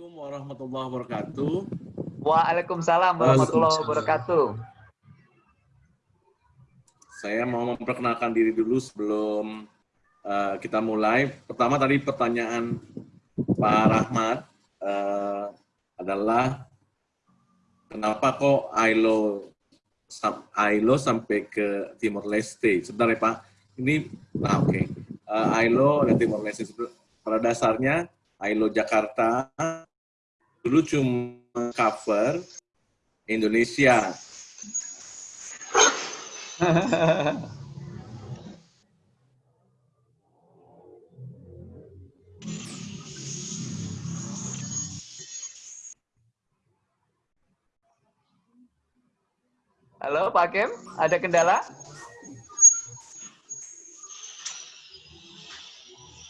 Assalamualaikum warahmatullahi wabarakatuh. Waalaikumsalam warahmatullahi wabarakatuh. Saya mau memperkenalkan diri dulu sebelum uh, kita mulai. Pertama tadi pertanyaan Pak Rahmat uh, adalah kenapa kok ILO ILO sampai ke Timor Leste? Sebentar ya Pak. Ini, nah oke. Okay. Uh, ILO dan Timor Leste. Pada dasarnya ILO Jakarta dulu cuma cover Indonesia. Halo Pak Kem, ada kendala?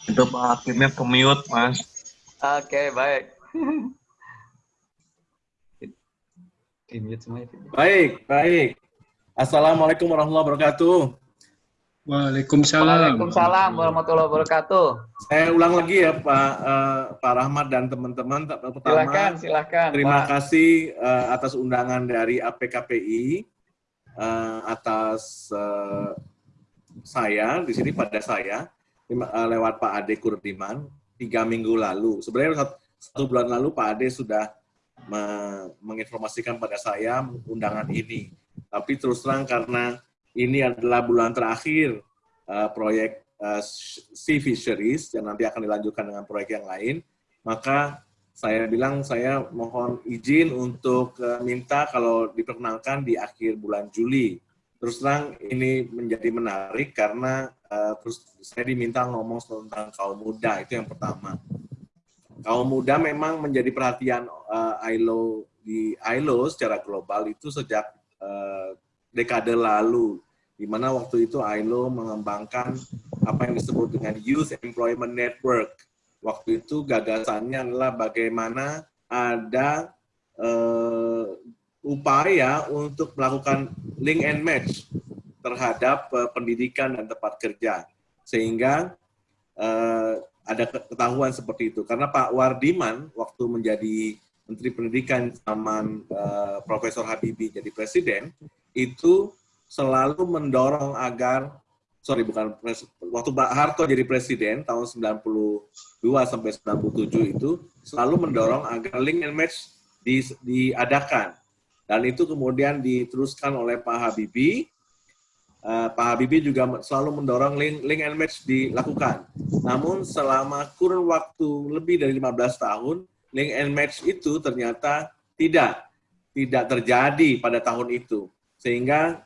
Itu Pak Hakimnya pemiut, Mas. Oke, baik. Baik, baik. Assalamualaikum warahmatullahi wabarakatuh. Waalaikumsalam. Waalaikumsalam warahmatullahi wabarakatuh. Saya ulang lagi ya Pak uh, Pak Rahmat dan teman-teman. Pertama, silakan, silakan. Terima Pak. kasih uh, atas undangan dari APKPI uh, eh, atas uh, saya di sini pada saya lewat Pak Ade Kurdiman tiga minggu lalu. Sebenarnya satu bulan lalu Pak Ade sudah menginformasikan pada saya undangan ini. Tapi terus terang karena ini adalah bulan terakhir uh, proyek uh, Sea Fisheries yang nanti akan dilanjutkan dengan proyek yang lain, maka saya bilang saya mohon izin untuk uh, minta kalau diperkenalkan di akhir bulan Juli. Terus terang ini menjadi menarik karena uh, terus saya diminta ngomong tentang kaum muda itu yang pertama. Kaum muda memang menjadi perhatian uh, ILO di ILO secara global itu sejak uh, dekade lalu, di mana waktu itu ILO mengembangkan apa yang disebut dengan Youth Employment Network. Waktu itu gagasannya adalah bagaimana ada uh, upaya untuk melakukan link and match terhadap uh, pendidikan dan tempat kerja sehingga uh, ada ketahuan seperti itu karena Pak Wardiman waktu menjadi Menteri Pendidikan zaman uh, Profesor Habibie jadi presiden itu selalu mendorong agar sorry bukan waktu Pak Harto jadi presiden tahun 92 sampai 97 itu selalu mendorong agar link and match di, diadakan dan itu kemudian diteruskan oleh Pak Habibie. Uh, Pak Habibie juga selalu mendorong link, link and match dilakukan. Namun selama kurun waktu lebih dari 15 tahun, link and match itu ternyata tidak tidak terjadi pada tahun itu. Sehingga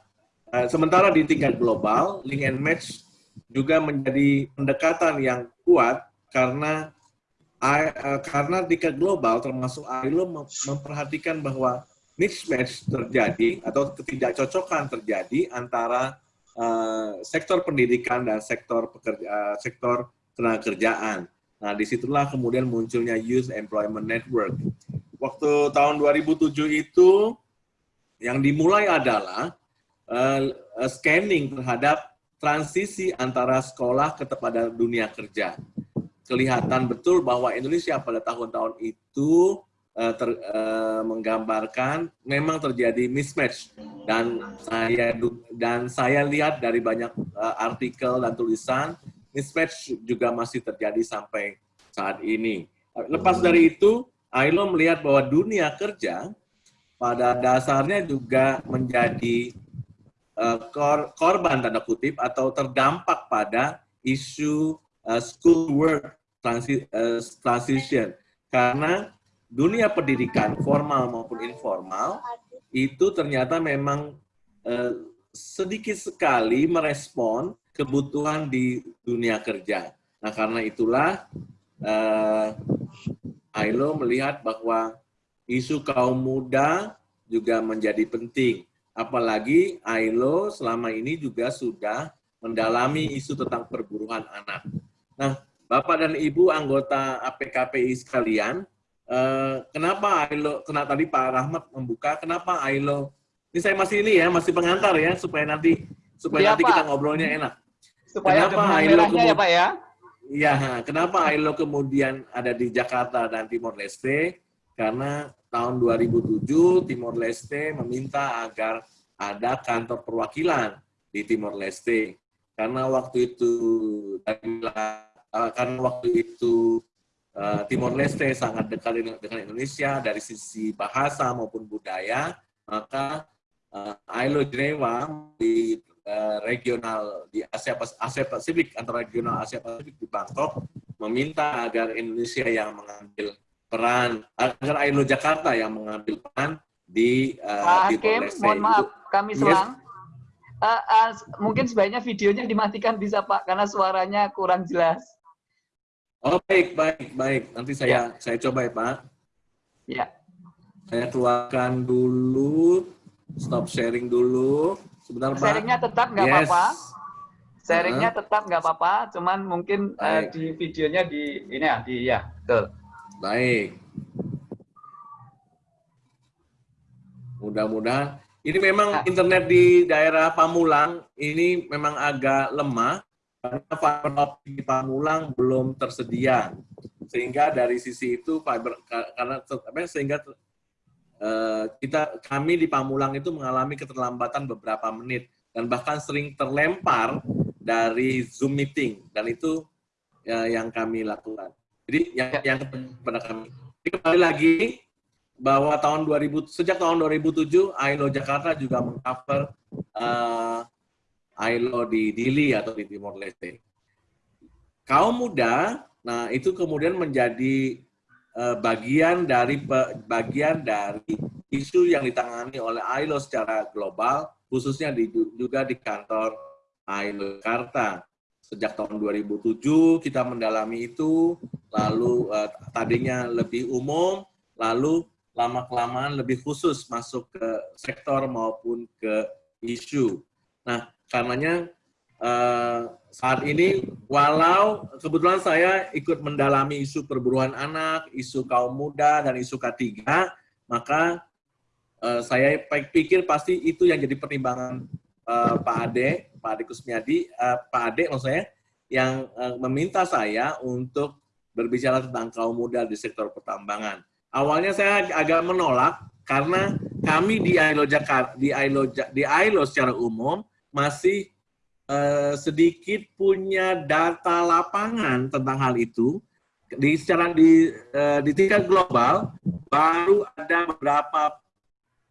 uh, sementara di tingkat global, link and match juga menjadi pendekatan yang kuat karena uh, karena tingkat global termasuk ILO memperhatikan bahwa mismatch terjadi atau ketidakcocokan terjadi antara uh, sektor pendidikan dan sektor pekerja, uh, sektor tenaga kerjaan. Nah, di situlah kemudian munculnya Youth Employment Network. Waktu tahun 2007 itu yang dimulai adalah uh, scanning terhadap transisi antara sekolah ke kepada dunia kerja. Kelihatan betul bahwa Indonesia pada tahun-tahun itu uh, ter, uh, menggambarkan memang terjadi mismatch dan saya dan saya lihat dari banyak uh, artikel dan tulisan mismatch juga masih terjadi sampai saat ini. Lepas dari itu, ILO melihat bahwa dunia kerja pada dasarnya juga menjadi uh, kor korban tanda kutip atau terdampak pada isu uh, school work transi uh, transition karena dunia pendidikan formal maupun informal itu ternyata memang eh, sedikit sekali merespon kebutuhan di dunia kerja. Nah karena itulah eh, ILO melihat bahwa isu kaum muda juga menjadi penting. Apalagi ILO selama ini juga sudah mendalami isu tentang perburuan anak. Nah, Bapak dan Ibu anggota APKPI sekalian, Uh, kenapa Ailo, kena tadi Pak Rahmat membuka, kenapa Ailo, ini saya masih ini ya, masih pengantar ya, supaya nanti supaya ya, nanti Pak. kita ngobrolnya enak. Supaya kenapa Ailo ya Pak ya? ya kenapa ILO kemudian ada di Jakarta dan Timor Leste? Karena tahun 2007 Timor Leste meminta agar ada kantor perwakilan di Timor Leste. Karena waktu itu karena waktu itu Timor Leste sangat dekat dengan Indonesia dari sisi bahasa maupun budaya, maka ILO Jenewa di uh, regional di Asia, Asia Pasifik antara regional Asia Pasifik di Bangkok meminta agar Indonesia yang mengambil peran agar ILO Jakarta yang mengambil peran di uh, Pak Hakim, mohon maaf kami selang. Yes. Uh, uh, mungkin sebaiknya videonya dimatikan bisa Pak karena suaranya kurang jelas. Oh baik baik baik nanti saya ya. saya coba ya Pak. Ya. Saya keluarkan dulu stop sharing dulu. Sebentar, Pak. Sharingnya tetap nggak apa-apa. Yes. Sharingnya uh tetap nggak apa-apa, cuman mungkin uh, di videonya di ini ya, di ya, betul. Baik. Mudah-mudahan ini memang nah. internet di daerah Pamulang ini memang agak lemah karena fiber optik di Pamulang belum tersedia. Sehingga dari sisi itu fiber karena sehingga Eh, kita kami di Pamulang itu mengalami keterlambatan beberapa menit dan bahkan sering terlempar dari Zoom meeting dan itu ya, yang kami lakukan. Jadi yang ya. yang kepada kami. Jadi kembali lagi bahwa tahun 2000 sejak tahun 2007 ILO Jakarta juga mengcover uh, ILO di Dili atau di Timor Leste. Kaum muda, nah itu kemudian menjadi Eh, bagian dari bagian dari isu yang ditangani oleh ILO secara global, khususnya di, juga di kantor ILO Jakarta. Sejak tahun 2007 kita mendalami itu, lalu uh, tadinya lebih umum, lalu lama-kelamaan lebih khusus masuk ke sektor maupun ke isu. Nah, karenanya uh, saat ini walau kebetulan saya ikut mendalami isu perburuan anak, isu kaum muda, dan isu K3, maka uh, saya pikir pasti itu yang jadi pertimbangan uh, Pak Ade, Pak Ade Kusmiadi, uh, Pak Ade maksud saya, yang uh, meminta saya untuk berbicara tentang kaum muda di sektor pertambangan. Awalnya saya agak menolak karena kami di ILO Jakarta, di ILO, di ILO secara umum masih uh, sedikit punya data lapangan tentang hal itu. Di secara di uh, di tingkat global baru ada beberapa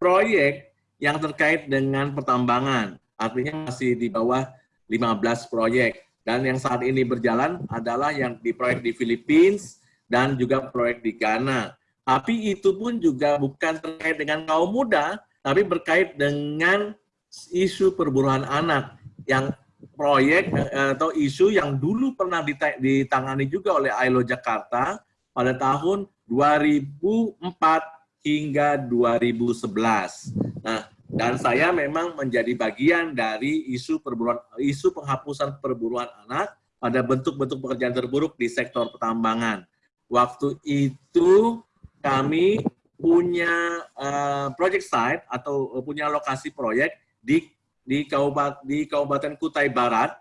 proyek yang terkait dengan pertambangan. Artinya masih di bawah 15 proyek. Dan yang saat ini berjalan adalah yang di proyek di Philippines dan juga proyek di Ghana. Tapi itu pun juga bukan terkait dengan kaum muda tapi berkait dengan isu perburuan anak yang proyek eh, atau isu yang dulu pernah ditangani juga oleh ILO Jakarta pada tahun 2004 hingga 2011. Nah, dan saya memang menjadi bagian dari isu perburuan isu penghapusan perburuan anak pada bentuk-bentuk pekerjaan terburuk di sektor pertambangan. Waktu itu kami punya uh, project site atau punya lokasi proyek di di Kabupaten di Kabupaten Kutai Barat,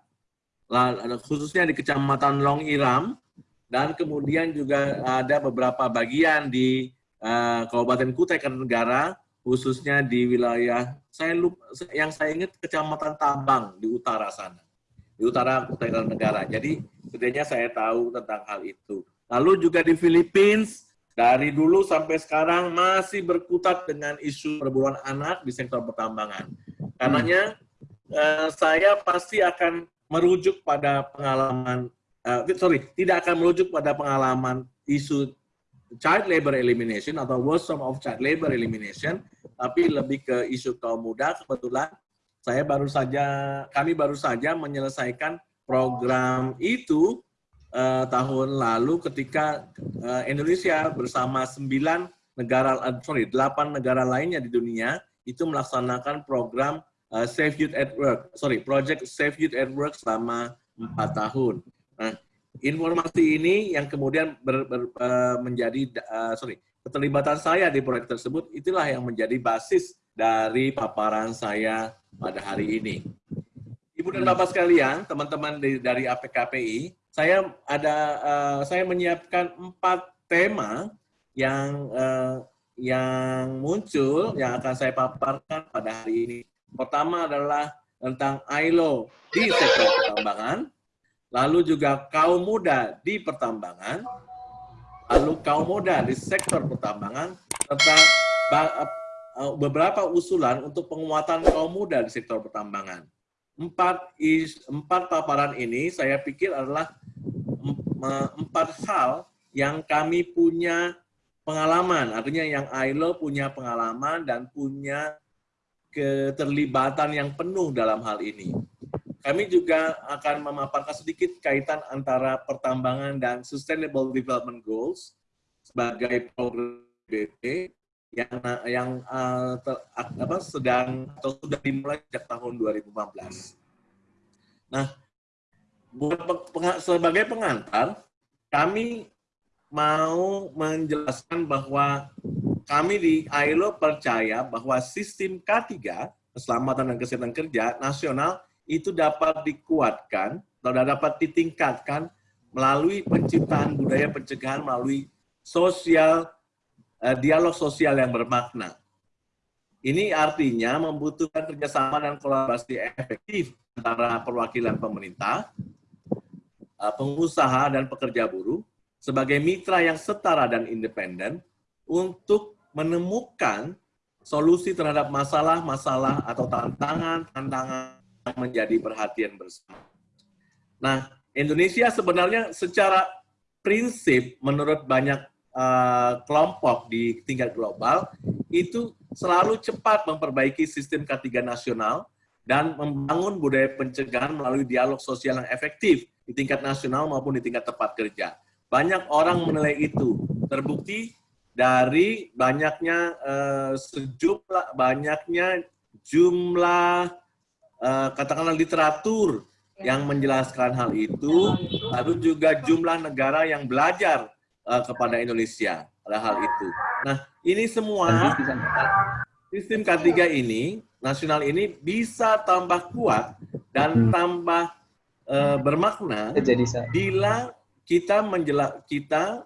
khususnya di Kecamatan Long Iram, dan kemudian juga ada beberapa bagian di uh, Kabupaten Kutai Kartanegara, khususnya di wilayah saya lupa, yang saya ingat Kecamatan Tabang di utara sana, di utara Kutai Kartanegara. Jadi setidaknya saya tahu tentang hal itu. Lalu juga di Philippines, dari dulu sampai sekarang masih berkutat dengan isu perburuan anak di sektor pertambangan. Karenanya uh, saya pasti akan merujuk pada pengalaman, uh, sorry, tidak akan merujuk pada pengalaman isu child labor elimination atau worst of child labor elimination, tapi lebih ke isu kaum muda. Kebetulan saya baru saja, kami baru saja menyelesaikan program itu uh, tahun lalu ketika uh, Indonesia bersama sembilan negara, sorry, delapan negara lainnya di dunia itu melaksanakan program uh, Safe Youth at Work, sorry, Project Safe Youth at Work selama empat tahun. Nah, informasi ini yang kemudian ber, ber, uh, menjadi, uh, sorry, keterlibatan saya di proyek tersebut, itulah yang menjadi basis dari paparan saya pada hari ini. Ibu dan Bapak sekalian, teman-teman dari APKPI, saya ada uh, saya menyiapkan empat tema yang uh, yang muncul yang akan saya paparkan pada hari ini. Pertama adalah tentang ILO di sektor pertambangan, lalu juga kaum muda di pertambangan, lalu kaum muda di sektor pertambangan, serta beberapa usulan untuk penguatan kaum muda di sektor pertambangan. Empat, is, empat paparan ini saya pikir adalah empat hal yang kami punya pengalaman, artinya yang ILO punya pengalaman dan punya keterlibatan yang penuh dalam hal ini. Kami juga akan memaparkan sedikit kaitan antara pertambangan dan Sustainable Development Goals sebagai program BP yang yang uh, ter, apa, sedang atau sudah dimulai sejak tahun 2015. Nah, sebagai pengantar, kami mau menjelaskan bahwa kami di ILO percaya bahwa sistem K3, keselamatan dan kesehatan kerja nasional, itu dapat dikuatkan atau dapat ditingkatkan melalui penciptaan budaya pencegahan melalui sosial eh, dialog sosial yang bermakna. Ini artinya membutuhkan kerjasama dan kolaborasi efektif antara perwakilan pemerintah, eh, pengusaha, dan pekerja buruh sebagai mitra yang setara dan independen untuk menemukan solusi terhadap masalah-masalah atau tantangan-tantangan yang menjadi perhatian bersama. Nah, Indonesia sebenarnya secara prinsip menurut banyak uh, kelompok di tingkat global itu selalu cepat memperbaiki sistem K3 nasional dan membangun budaya pencegahan melalui dialog sosial yang efektif di tingkat nasional maupun di tingkat tempat kerja. Banyak orang menilai itu. Terbukti dari banyaknya uh, sejumlah banyaknya jumlah uh, katakanlah literatur yang menjelaskan hal itu, lalu juga jumlah negara yang belajar uh, kepada Indonesia pada hal itu. Nah, ini semua sistem K3 ini, nasional ini bisa tambah kuat dan hmm. tambah uh, bermakna bila kita menjelas kita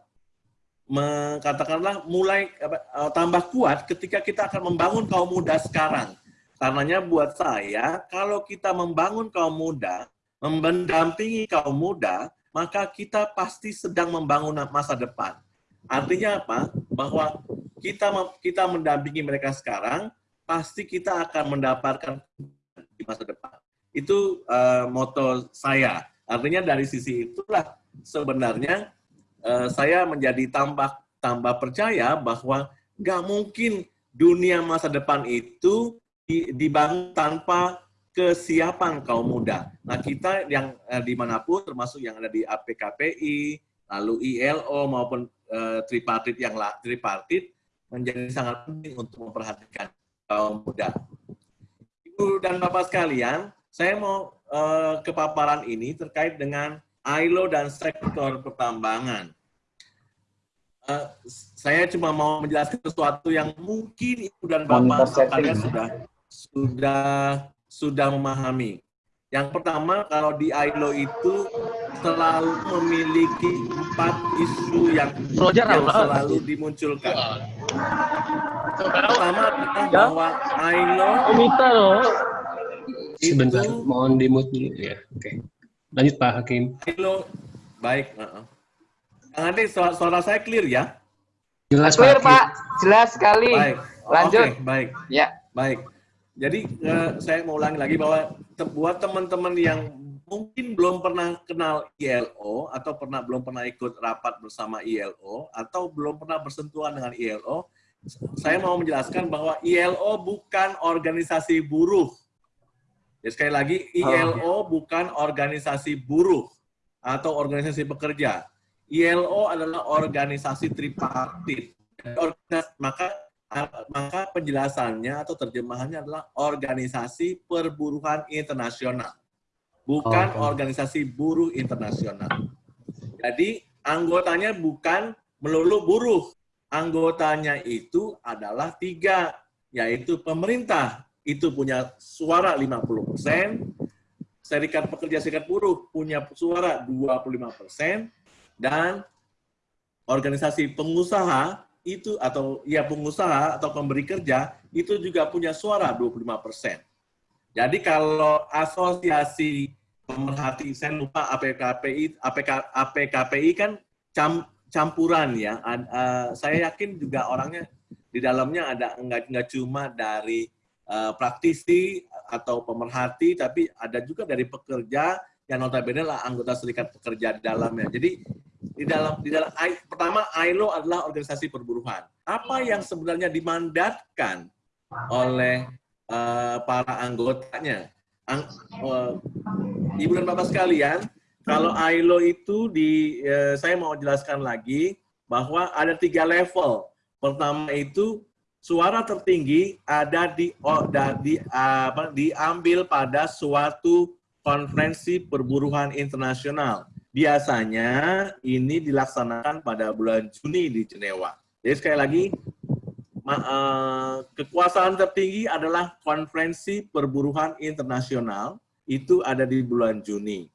katakanlah mulai uh, tambah kuat ketika kita akan membangun kaum muda sekarang. Karenanya buat saya, kalau kita membangun kaum muda, mendampingi kaum muda, maka kita pasti sedang membangun masa depan. Artinya apa? Bahwa kita kita mendampingi mereka sekarang, pasti kita akan mendapatkan di masa depan. Itu uh, moto saya. Artinya dari sisi itulah sebenarnya Eh, saya menjadi tambah tambah percaya bahwa nggak mungkin dunia masa depan itu dibangun tanpa kesiapan kaum muda. Nah kita yang eh, di mana pun termasuk yang ada di APKPI, lalu ILO maupun eh, tripartit yang tripartit menjadi sangat penting untuk memperhatikan kaum muda. Ibu dan Bapak sekalian, saya mau eh, ke paparan ini terkait dengan ILO dan sektor pertambangan. Uh, saya cuma mau menjelaskan sesuatu yang mungkin ibu dan bapak kalian sudah sudah sudah memahami. Yang pertama, kalau di ILO itu selalu memiliki empat isu yang, yang selalu dimunculkan. Pertama adalah ya. bahwa ILO Sebentar, mohon dimut dulu ya. Oke. Lanjut Pak Hakim. Halo, baik. Uh Nanti suara, suara saya clear ya? Jelas clear Pak. Pak. Jelas sekali. Baik. Lanjut. Okay, baik. Ya. Baik. Jadi uh, saya mau ulangi lagi bahwa te buat teman-teman yang mungkin belum pernah kenal ILO atau pernah belum pernah ikut rapat bersama ILO atau belum pernah bersentuhan dengan ILO, saya mau menjelaskan bahwa ILO bukan organisasi buruh Ya, sekali lagi, ILO oh, bukan organisasi buruh atau organisasi pekerja. ILO adalah organisasi tripartit. Maka maka penjelasannya atau terjemahannya adalah organisasi perburuhan internasional, bukan okay. organisasi buruh internasional. Jadi anggotanya bukan melulu buruh, anggotanya itu adalah tiga, yaitu pemerintah, itu punya suara 50%, serikat pekerja serikat buruh punya suara 25% dan organisasi pengusaha itu atau ya pengusaha atau pemberi kerja itu juga punya suara 25%. Jadi kalau asosiasi pemerhati saya lupa APKPI APK, APKPI kan cam, campuran ya. Uh, saya yakin juga orangnya di dalamnya ada enggak enggak cuma dari uh, praktisi atau pemerhati tapi ada juga dari pekerja yang notabene lah anggota serikat pekerja di dalamnya. Jadi di dalam di dalam pertama ILO adalah organisasi perburuhan. Apa yang sebenarnya dimandatkan oleh uh, para anggotanya? Ang, uh, Ibu dan Bapak sekalian, kalau ILO itu di uh, saya mau jelaskan lagi bahwa ada tiga level. Pertama itu suara tertinggi ada di di apa diambil pada suatu konferensi perburuhan internasional biasanya ini dilaksanakan pada bulan Juni di Jenewa. Jadi sekali lagi, eh, kekuasaan tertinggi adalah konferensi perburuhan internasional, itu ada di bulan Juni.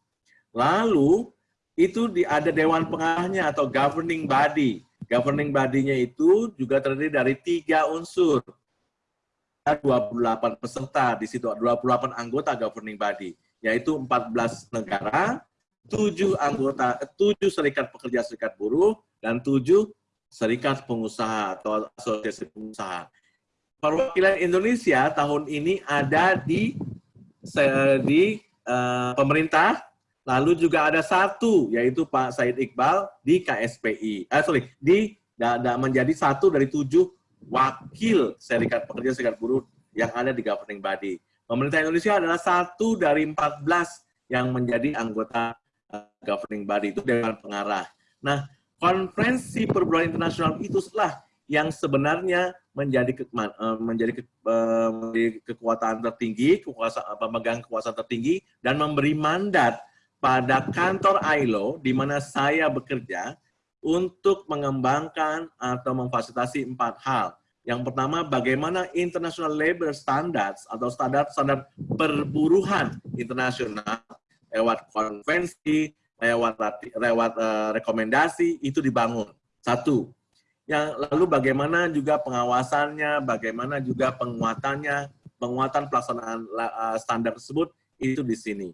Lalu, itu ada Dewan Pengarahnya atau governing body. Governing body-nya itu juga terdiri dari tiga unsur. 28 peserta, di situ 28 anggota governing body, yaitu 14 negara, tujuh anggota, tujuh serikat pekerja serikat buruh, dan tujuh serikat pengusaha atau asosiasi pengusaha. Perwakilan Indonesia tahun ini ada di di uh, pemerintah, lalu juga ada satu yaitu Pak Said Iqbal di KSPI. Eh, sorry, di da, da, menjadi satu dari tujuh wakil serikat pekerja serikat buruh yang ada di governing body. Pemerintah Indonesia adalah satu dari 14 yang menjadi anggota governing body itu dewan pengarah. Nah, konferensi perburuan internasional itu setelah yang sebenarnya menjadi ke, eh, menjadi, ke, eh, menjadi kekuatan tertinggi, kekuasaan pemegang kekuasaan tertinggi dan memberi mandat pada kantor ILO di mana saya bekerja untuk mengembangkan atau memfasilitasi empat hal. Yang pertama, bagaimana International Labor Standards atau standar-standar perburuhan internasional lewat konvensi, lewat lewat uh, rekomendasi itu dibangun. Satu. Yang lalu bagaimana juga pengawasannya, bagaimana juga penguatannya, penguatan pelaksanaan uh, standar tersebut itu di sini.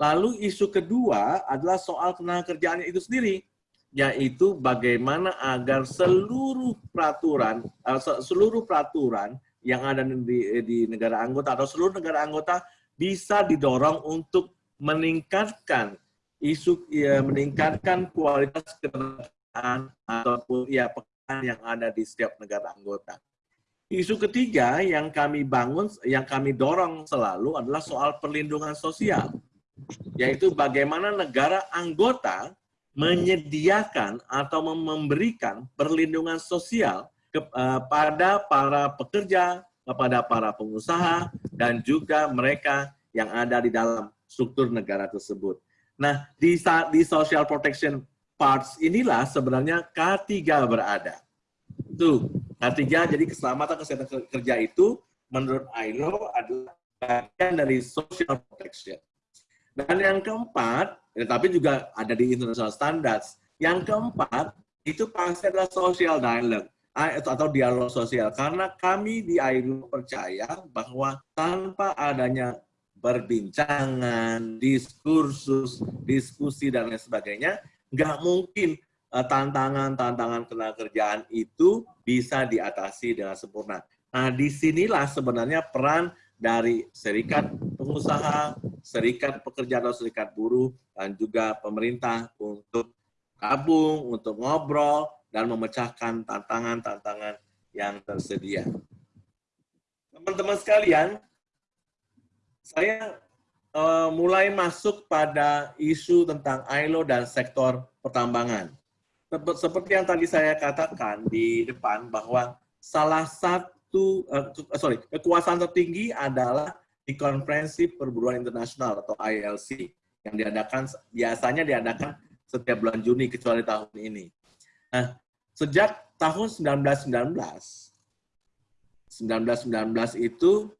Lalu isu kedua adalah soal tenaga kerjaannya itu sendiri, yaitu bagaimana agar seluruh peraturan uh, seluruh peraturan yang ada di, di negara anggota atau seluruh negara anggota bisa didorong untuk meningkatkan isu ya, meningkatkan kualitas ketenagaan ataupun ya pekerjaan yang ada di setiap negara anggota. Isu ketiga yang kami bangun, yang kami dorong selalu adalah soal perlindungan sosial, yaitu bagaimana negara anggota menyediakan atau memberikan perlindungan sosial kepada eh, para pekerja, kepada para pengusaha, dan juga mereka yang ada di dalam struktur negara tersebut. Nah, di, di social protection parts inilah sebenarnya K3 berada. Tuh, K3 jadi keselamatan kesehatan kerja itu menurut ILO adalah bagian dari social protection. Dan yang keempat, ya, tapi juga ada di international standards. Yang keempat, itu pasti adalah social dialogue atau dialog sosial. Karena kami di ILO percaya bahwa tanpa adanya perbincangan, diskursus, diskusi, dan lain sebagainya, nggak mungkin eh, tantangan-tantangan uh, kerjaan itu bisa diatasi dengan sempurna. Nah, di sinilah sebenarnya peran dari serikat pengusaha, serikat pekerja atau serikat buruh, dan juga pemerintah untuk gabung, untuk ngobrol, dan memecahkan tantangan-tantangan yang tersedia. Teman-teman sekalian, saya uh, mulai masuk pada isu tentang ILO dan sektor pertambangan. Seperti yang tadi saya katakan di depan bahwa salah satu uh, sorry kekuasaan tertinggi adalah di konferensi perburuan internasional atau ILC yang diadakan biasanya diadakan setiap bulan Juni kecuali tahun ini. Nah, sejak tahun 1919 1919 itu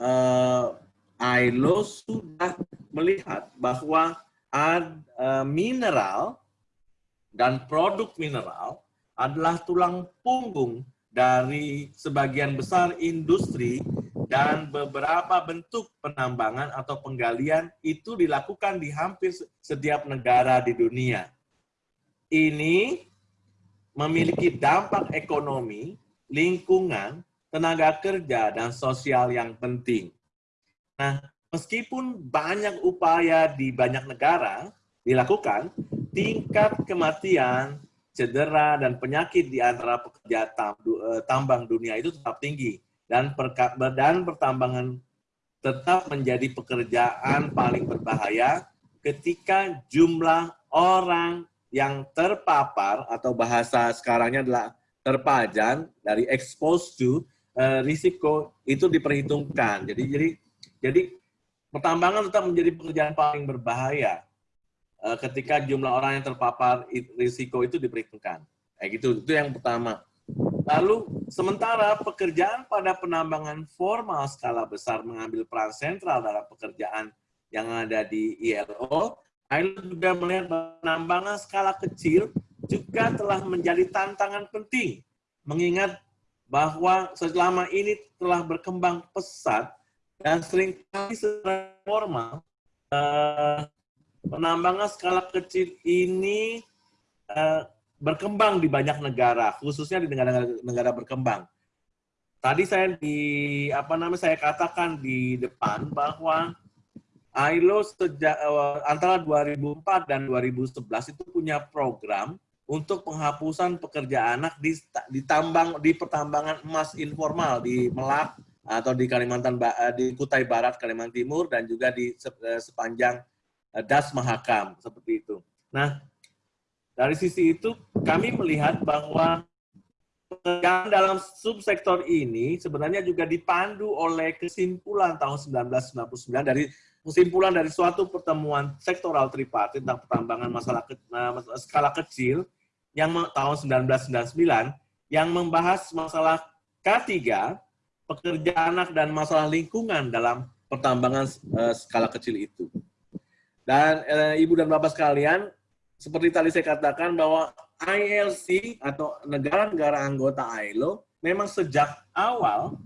uh, ILO sudah melihat bahwa ad, uh, mineral dan produk mineral adalah tulang punggung dari sebagian besar industri dan beberapa bentuk penambangan atau penggalian itu dilakukan di hampir setiap negara di dunia. Ini memiliki dampak ekonomi, lingkungan, tenaga kerja, dan sosial yang penting. Nah, meskipun banyak upaya di banyak negara dilakukan, tingkat kematian, cedera, dan penyakit di antara pekerja eh, tambang dunia itu tetap tinggi dan, dan pertambangan tetap menjadi pekerjaan paling berbahaya ketika jumlah orang yang terpapar atau bahasa sekarangnya adalah terpajan dari exposed to uh, risiko itu diperhitungkan. Jadi jadi jadi pertambangan tetap menjadi pekerjaan paling berbahaya ketika jumlah orang yang terpapar risiko itu diperhitungkan. Kayak gitu. Itu yang pertama. Lalu, sementara pekerjaan pada penambangan formal skala besar mengambil peran sentral dalam pekerjaan yang ada di ILO, ILO juga melihat penambangan skala kecil juga telah menjadi tantangan penting, mengingat bahwa selama ini telah berkembang pesat dan sering kali secara formal, eh, penambangan skala kecil ini eh, berkembang di banyak negara, khususnya di negara-negara berkembang. Tadi saya di apa namanya saya katakan di depan bahwa ILO sejak uh, antara 2004 dan 2011 itu punya program untuk penghapusan pekerja anak di, di di pertambangan emas informal di Melak atau di Kalimantan eh, di Kutai Barat Kalimantan Timur dan juga di eh, sepanjang Das Mahakam seperti itu. Nah, dari sisi itu, kami melihat bahwa pekerjaan dalam subsektor ini sebenarnya juga dipandu oleh kesimpulan tahun 1999 dari kesimpulan dari suatu pertemuan sektoral tripartit tentang pertambangan masalah ke, skala kecil yang tahun 1999 yang membahas masalah K3 pekerja anak dan masalah lingkungan dalam pertambangan skala kecil itu. Dan uh, Ibu dan Bapak sekalian, seperti tadi saya katakan bahwa ILC atau negara-negara anggota ILO memang sejak awal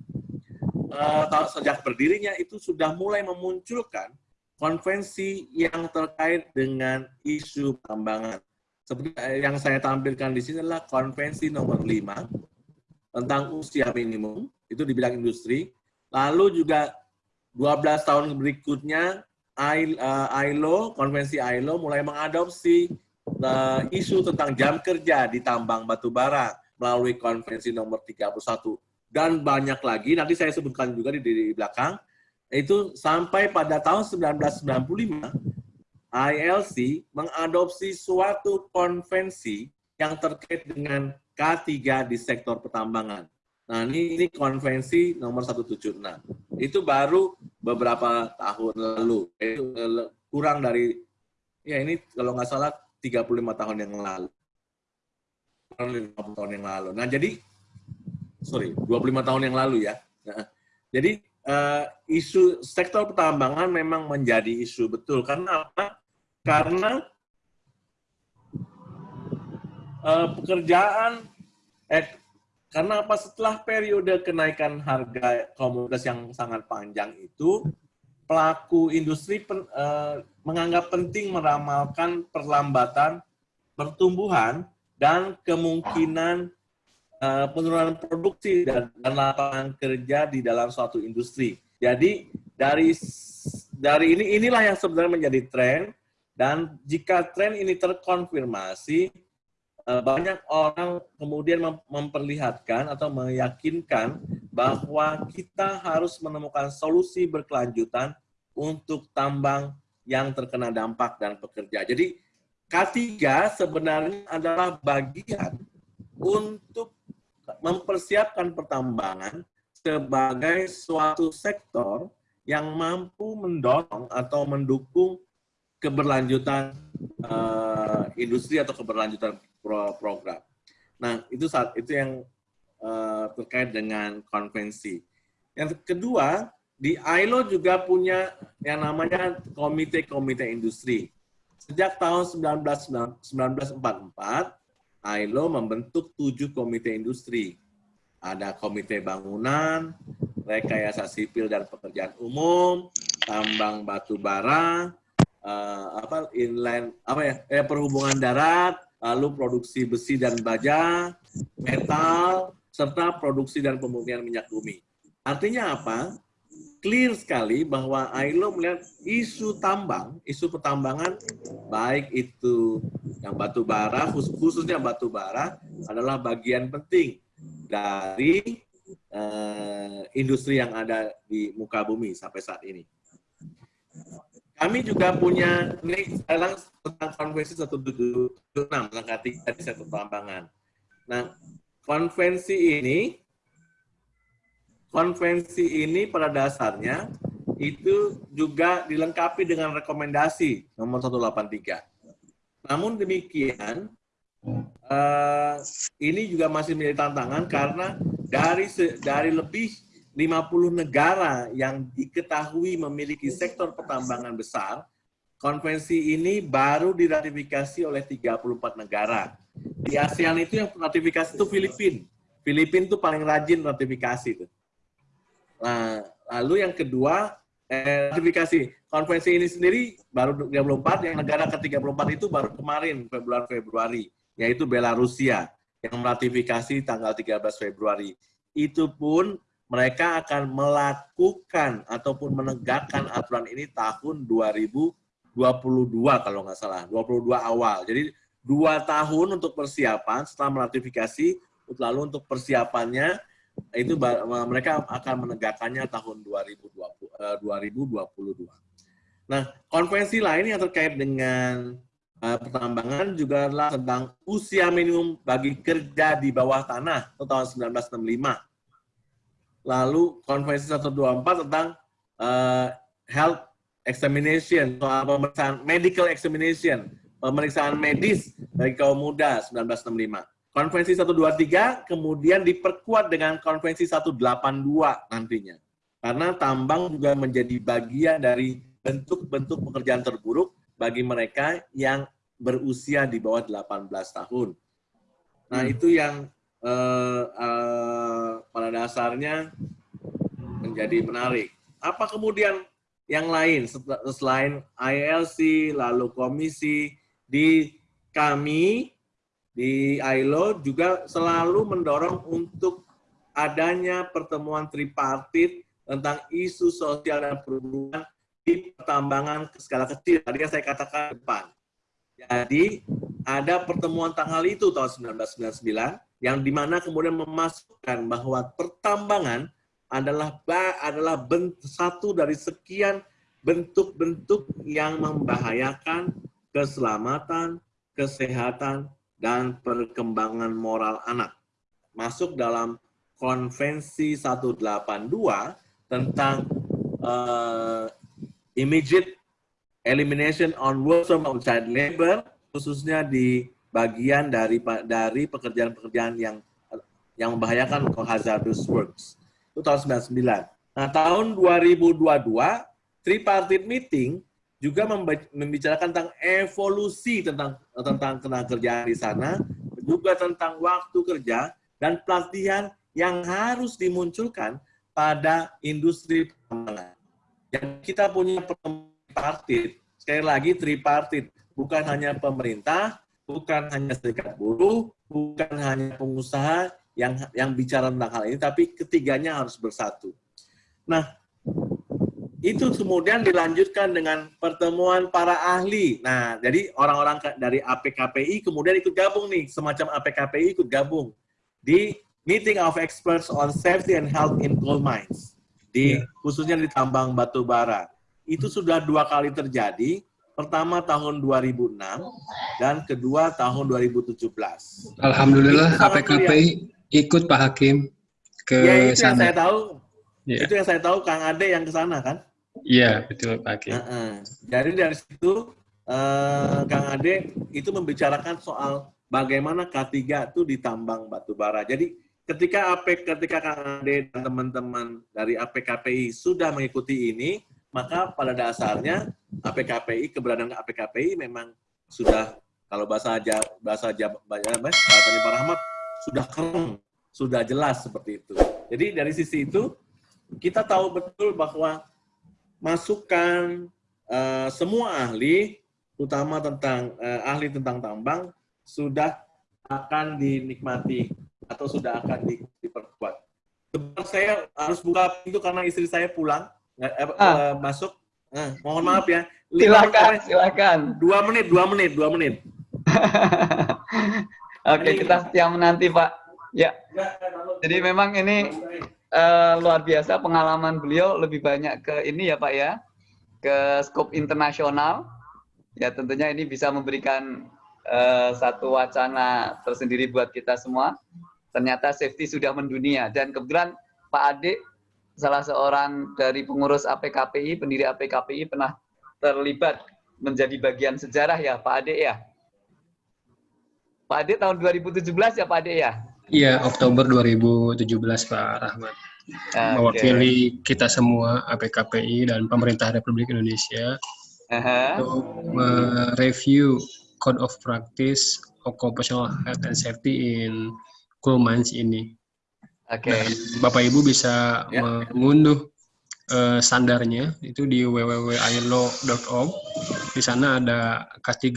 uh, sejak berdirinya itu sudah mulai memunculkan konvensi yang terkait dengan isu pertambangan. Seperti yang saya tampilkan di sini adalah konvensi nomor 5 tentang usia minimum, itu di bidang industri. Lalu juga 12 tahun berikutnya ILO, eh, konvensi ILO mulai mengadopsi uh, isu tentang jam kerja di tambang batu bara melalui konvensi nomor 31 dan banyak lagi nanti saya sebutkan juga di, di belakang itu sampai pada tahun 1995 ILC mengadopsi suatu konvensi yang terkait dengan K3 di sektor pertambangan. Nah, ini, ini konvensi nomor 176. Itu baru beberapa tahun lalu. Eh, kurang dari, ya ini kalau nggak salah 35 tahun yang lalu. Kurang 50 tahun yang lalu. Nah, jadi, sorry, 25 tahun yang lalu ya. Nah, jadi, uh, isu sektor pertambangan memang menjadi isu betul. Karena apa? Karena uh, pekerjaan, eh, karena apa setelah periode kenaikan harga komoditas yang sangat panjang itu, pelaku industri pen, uh, menganggap penting meramalkan perlambatan pertumbuhan dan kemungkinan uh, penurunan produksi dan, dan lapangan kerja di dalam suatu industri. Jadi dari dari ini inilah yang sebenarnya menjadi tren dan jika tren ini terkonfirmasi Eh, banyak orang kemudian memperlihatkan atau meyakinkan bahwa kita harus menemukan solusi berkelanjutan untuk tambang yang terkena dampak dan pekerja. Jadi K3 sebenarnya adalah bagian untuk mempersiapkan pertambangan sebagai suatu sektor yang mampu mendorong atau mendukung keberlanjutan uh, industri atau keberlanjutan pro program. Nah, itu saat itu yang uh, terkait dengan konvensi. Yang kedua, di ILO juga punya yang namanya komite-komite industri. Sejak tahun 1944, ILO membentuk tujuh komite industri. Ada komite bangunan, rekayasa sipil dan pekerjaan umum, tambang batu bara, uh, apa inline apa ya eh, perhubungan darat, lalu produksi besi dan baja, metal, serta produksi dan pemurnian minyak bumi. Artinya apa? Clear sekali bahwa ILO melihat isu tambang, isu pertambangan, baik itu yang batu bara, khususnya batu bara, adalah bagian penting dari uh, industri yang ada di muka bumi sampai saat ini. Kami juga punya, ini sekarang tentang konvensi 176 tentang ketiga di sektor pertambangan. Nah, konvensi ini, konvensi ini pada dasarnya itu juga dilengkapi dengan rekomendasi nomor 183. Namun demikian, uh, ini juga masih menjadi tantangan karena dari dari lebih 50 negara yang diketahui memiliki sektor pertambangan besar, konvensi ini baru diratifikasi oleh 34 negara. Di ASEAN itu yang ratifikasi itu Filipina. Filipina itu paling rajin ratifikasi itu. Nah, lalu yang kedua, eh, ratifikasi. Konvensi ini sendiri baru 34, yang negara ke-34 itu baru kemarin, Februari-Februari, yaitu Belarusia, yang meratifikasi tanggal 13 Februari. Itu pun mereka akan melakukan ataupun menegakkan aturan ini tahun 2022 kalau nggak salah, 22 awal. Jadi dua tahun untuk persiapan setelah meratifikasi, lalu untuk persiapannya itu mereka akan menegakkannya tahun 2020, 2022. Eh, nah, konvensi lain yang terkait dengan uh, pertambangan juga adalah tentang usia minimum bagi kerja di bawah tanah tahun 1965 lalu konvensi 124 tentang uh, health examination, soal pemeriksaan medical examination, pemeriksaan medis bagi kaum muda 1965. Konvensi 123 kemudian diperkuat dengan konvensi 182 nantinya. Karena tambang juga menjadi bagian dari bentuk-bentuk pekerjaan terburuk bagi mereka yang berusia di bawah 18 tahun. Nah, hmm. itu yang uh, pada dasarnya menjadi menarik. Apa kemudian yang lain selain ILC lalu komisi di kami di ILO juga selalu mendorong untuk adanya pertemuan tripartit tentang isu sosial dan perhubungan di pertambangan skala kecil. Tadi saya katakan depan. Jadi ada pertemuan tanggal itu tahun 1999 yang di mana kemudian memasukkan bahwa pertambangan adalah adalah satu dari sekian bentuk-bentuk yang membahayakan keselamatan, kesehatan, dan perkembangan moral anak. Masuk dalam konvensi 182 tentang uh, immediate elimination on workforce of child labor, khususnya di bagian dari dari pekerjaan-pekerjaan yang yang membahayakan hazardous works. Itu tahun 99. Nah, tahun 2022 tripartite meeting juga membicarakan tentang evolusi tentang tentang tenaga kerjaan di sana, juga tentang waktu kerja dan pelatihan yang harus dimunculkan pada industri pertambangan. Yang kita punya tripartit, sekali lagi tripartit, bukan hanya pemerintah, bukan hanya serikat buruh, bukan hanya pengusaha yang yang bicara tentang hal ini, tapi ketiganya harus bersatu. Nah, itu kemudian dilanjutkan dengan pertemuan para ahli. Nah, jadi orang-orang dari APKPI kemudian ikut gabung nih, semacam APKPI ikut gabung di Meeting of Experts on Safety and Health in Coal Mines, di ya. khususnya di tambang batu bara. Itu sudah dua kali terjadi Pertama tahun 2006 dan kedua tahun 2017. Alhamdulillah APKPI ikut Pak Hakim ke ya, itu sana. Yang saya tahu, ya. Itu yang saya tahu Kang Ade yang ke sana kan? Iya, betul Pak Hakim. Uh -uh. Jadi dari situ uh, Kang Ade itu membicarakan soal bagaimana K3 itu ditambang batu bara. Jadi ketika AP ketika Kang Ade dan teman-teman dari APKPI sudah mengikuti ini, maka pada dasarnya APKPI keberadaan APKPI memang sudah kalau bahasa aja bahasa aja bahasa Pak Rahmat sudah keren, sudah jelas seperti itu. Jadi dari sisi itu kita tahu betul bahwa masukan uh, semua ahli, utama tentang uh, ahli tentang tambang, sudah akan dinikmati atau sudah akan di, diperkuat. Sebentar saya harus buka pintu karena istri saya pulang, eh, ah. uh, masuk. Uh, mohon maaf ya. Silakan, silakan. Dua menit, dua menit, dua menit. Oke, kita siap menanti Pak. Ya. ya Jadi memang ini uh, luar biasa pengalaman beliau lebih banyak ke ini ya Pak ya, ke skop internasional. Ya tentunya ini bisa memberikan uh, satu wacana tersendiri buat kita semua. Ternyata safety sudah mendunia dan kebetulan Pak Ade salah seorang dari pengurus APKPI, pendiri APKPI pernah terlibat menjadi bagian sejarah ya Pak Ade ya. Pak Ade tahun 2017 ya Pak Ade ya? Iya, Oktober 2017 Pak Rahmat. Okay. Mewakili kita semua APKPI dan pemerintah Republik Indonesia uh -huh. untuk mereview Code of Practice Occupational Health and Safety in Mines ini. Oke. Okay. Bapak Ibu bisa yeah. mengunduh uh, standarnya itu di www.ilo.org. Di sana ada K3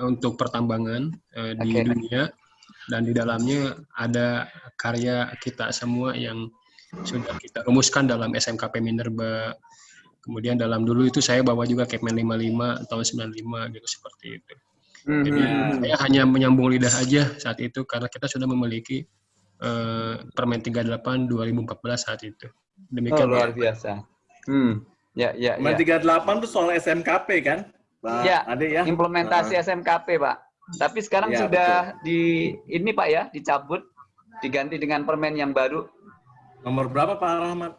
untuk pertambangan uh, di okay. dunia dan di dalamnya ada karya kita semua yang sudah kita rumuskan dalam SMKP Minerba. Kemudian dalam dulu itu saya bawa juga Kepmen 55 tahun 95 gitu seperti itu. Jadi saya hanya menyambung lidah aja saat itu karena kita sudah memiliki Permen 38 2014 saat itu. Demikian oh, luar biasa. Hmm. Ya, ya, Permen ya. 38 itu soal SMKP kan? Pak ya, Ade ya. Implementasi uh. SMKP, Pak. Tapi sekarang ya, sudah betul. di ini Pak ya, dicabut, diganti dengan permen yang baru. Nomor berapa Pak Rahmat?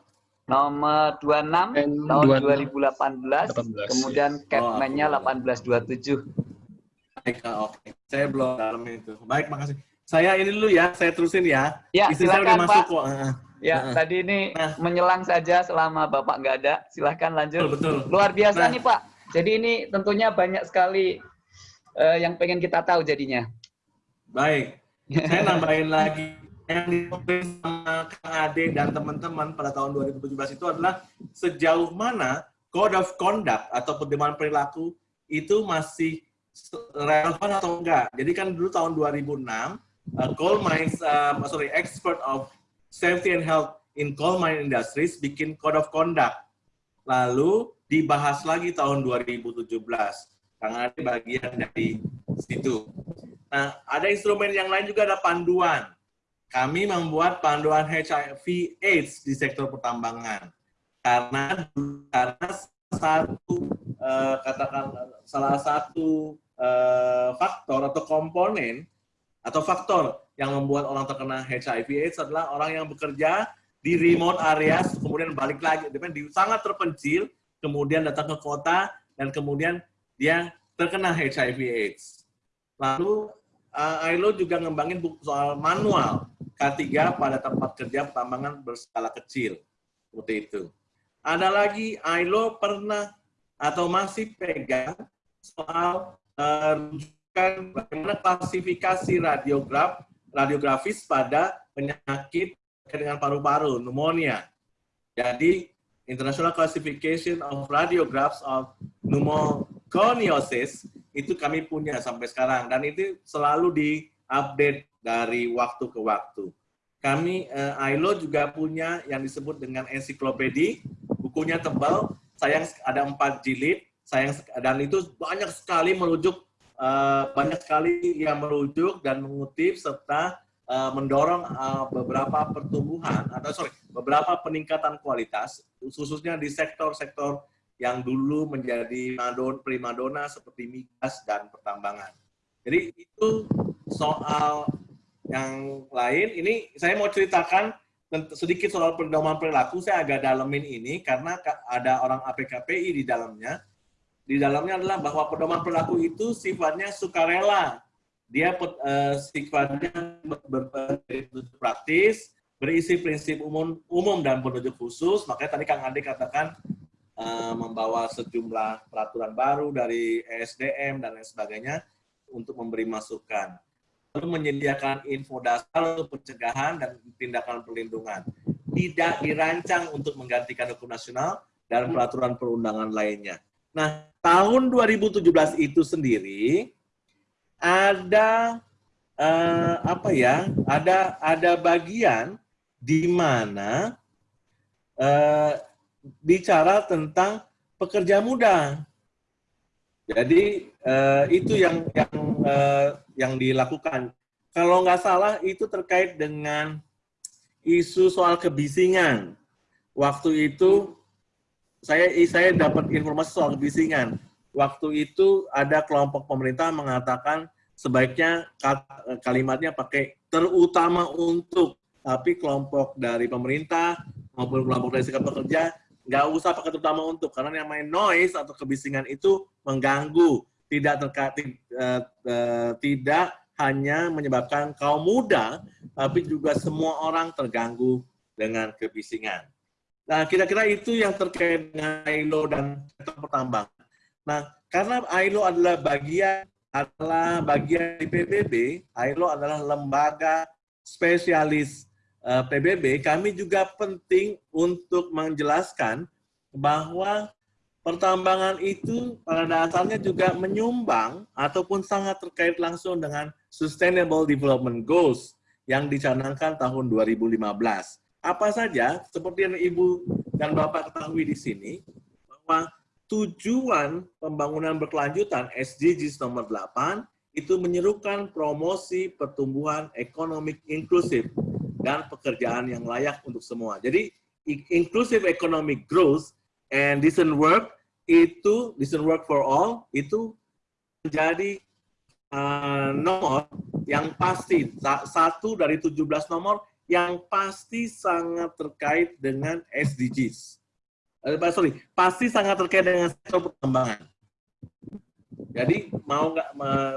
Nomor 26 Dan tahun 2018, 18, kemudian ya. Capman-nya oh, 1827. Baik, oke. Okay. Saya belum dalam itu. Baik, makasih. Saya ini dulu ya, saya terusin ya. Ya, Istri silakan, saya udah masuk kok. Ya, uh, tadi ini nah. menyelang saja selama Bapak nggak ada. Silahkan lanjut. Betul, betul. Luar biasa nah. nih Pak. Jadi ini tentunya banyak sekali uh, yang pengen kita tahu jadinya. Baik, saya nambahin lagi yang ditulis sama Kang Ade dan teman-teman pada tahun 2017 itu adalah sejauh mana code of conduct atau pedoman perilaku itu masih relevan atau enggak. Jadi kan dulu tahun 2006 uh, coal mines uh, sorry expert of safety and health in coal mine industries bikin code of conduct. Lalu dibahas lagi tahun 2017 Kang Ade bagian dari situ. Nah, ada instrumen yang lain juga ada panduan. Kami membuat panduan HIV AIDS di sektor pertambangan. Karena karena satu eh, katakan salah satu eh, faktor atau komponen atau faktor yang membuat orang terkena HIV AIDS adalah orang yang bekerja di remote areas kemudian balik lagi di sangat terpencil kemudian datang ke kota dan kemudian dia terkena HIV AIDS. Lalu uh, ILO juga ngembangin soal manual K3 pada tempat kerja pertambangan berskala kecil. Seperti itu. Ada lagi ILO pernah atau masih pegang soal uh, bagaimana klasifikasi radiograf radiografis pada penyakit dengan paru-paru, pneumonia. Jadi International Classification of Radiographs of Pneumoconiosis itu kami punya sampai sekarang dan itu selalu diupdate dari waktu ke waktu. Kami uh, ILO juga punya yang disebut dengan ensiklopedi, bukunya tebal, sayang ada empat jilid, sayang dan itu banyak sekali merujuk uh, banyak sekali yang merujuk dan mengutip serta uh, mendorong uh, beberapa pertumbuhan atau sorry beberapa peningkatan kualitas khususnya di sektor-sektor yang dulu menjadi madon primadona seperti migas dan pertambangan. Jadi itu soal yang lain. Ini saya mau ceritakan sedikit soal pedoman perilaku. Saya agak dalemin ini karena ada orang APKPI di dalamnya. Di dalamnya adalah bahwa pedoman perilaku itu sifatnya sukarela dia uh, sifatnya berbentuk praktis, berisi prinsip umum umum dan petunjuk khusus. Makanya tadi Kang Ade katakan uh, membawa sejumlah peraturan baru dari ESDM dan lain sebagainya untuk memberi masukan. Lalu menyediakan info dasar untuk pencegahan dan tindakan perlindungan. Tidak dirancang untuk menggantikan hukum nasional dan peraturan perundangan lainnya. Nah, tahun 2017 itu sendiri ada uh, apa ya? Ada ada bagian di mana uh, bicara tentang pekerja muda. Jadi uh, itu yang yang uh, yang dilakukan. Kalau nggak salah itu terkait dengan isu soal kebisingan. Waktu itu saya saya dapat informasi soal kebisingan waktu itu ada kelompok pemerintah mengatakan sebaiknya kalimatnya pakai terutama untuk, tapi kelompok dari pemerintah maupun kelompok dari serikat pekerja nggak usah pakai terutama untuk karena yang main noise atau kebisingan itu mengganggu, tidak terkait uh, uh, tidak hanya menyebabkan kaum muda, tapi juga semua orang terganggu dengan kebisingan. Nah, kira-kira itu yang terkait dengan ILO dan sektor pertambangan. Nah, karena ILO adalah bagian adalah bagian dari PBB, ILO adalah lembaga spesialis eh, PBB, kami juga penting untuk menjelaskan bahwa pertambangan itu pada dasarnya juga menyumbang ataupun sangat terkait langsung dengan Sustainable Development Goals yang dicanangkan tahun 2015. Apa saja, seperti yang Ibu dan Bapak ketahui di sini, bahwa tujuan pembangunan berkelanjutan SDGs nomor 8 itu menyerukan promosi pertumbuhan ekonomi inklusif dan pekerjaan yang layak untuk semua. Jadi inclusive economic growth and decent work itu decent work for all itu menjadi uh, nomor yang pasti satu dari 17 nomor yang pasti sangat terkait dengan SDGs eh, sorry, pasti sangat terkait dengan sektor pertambangan. Jadi mau nggak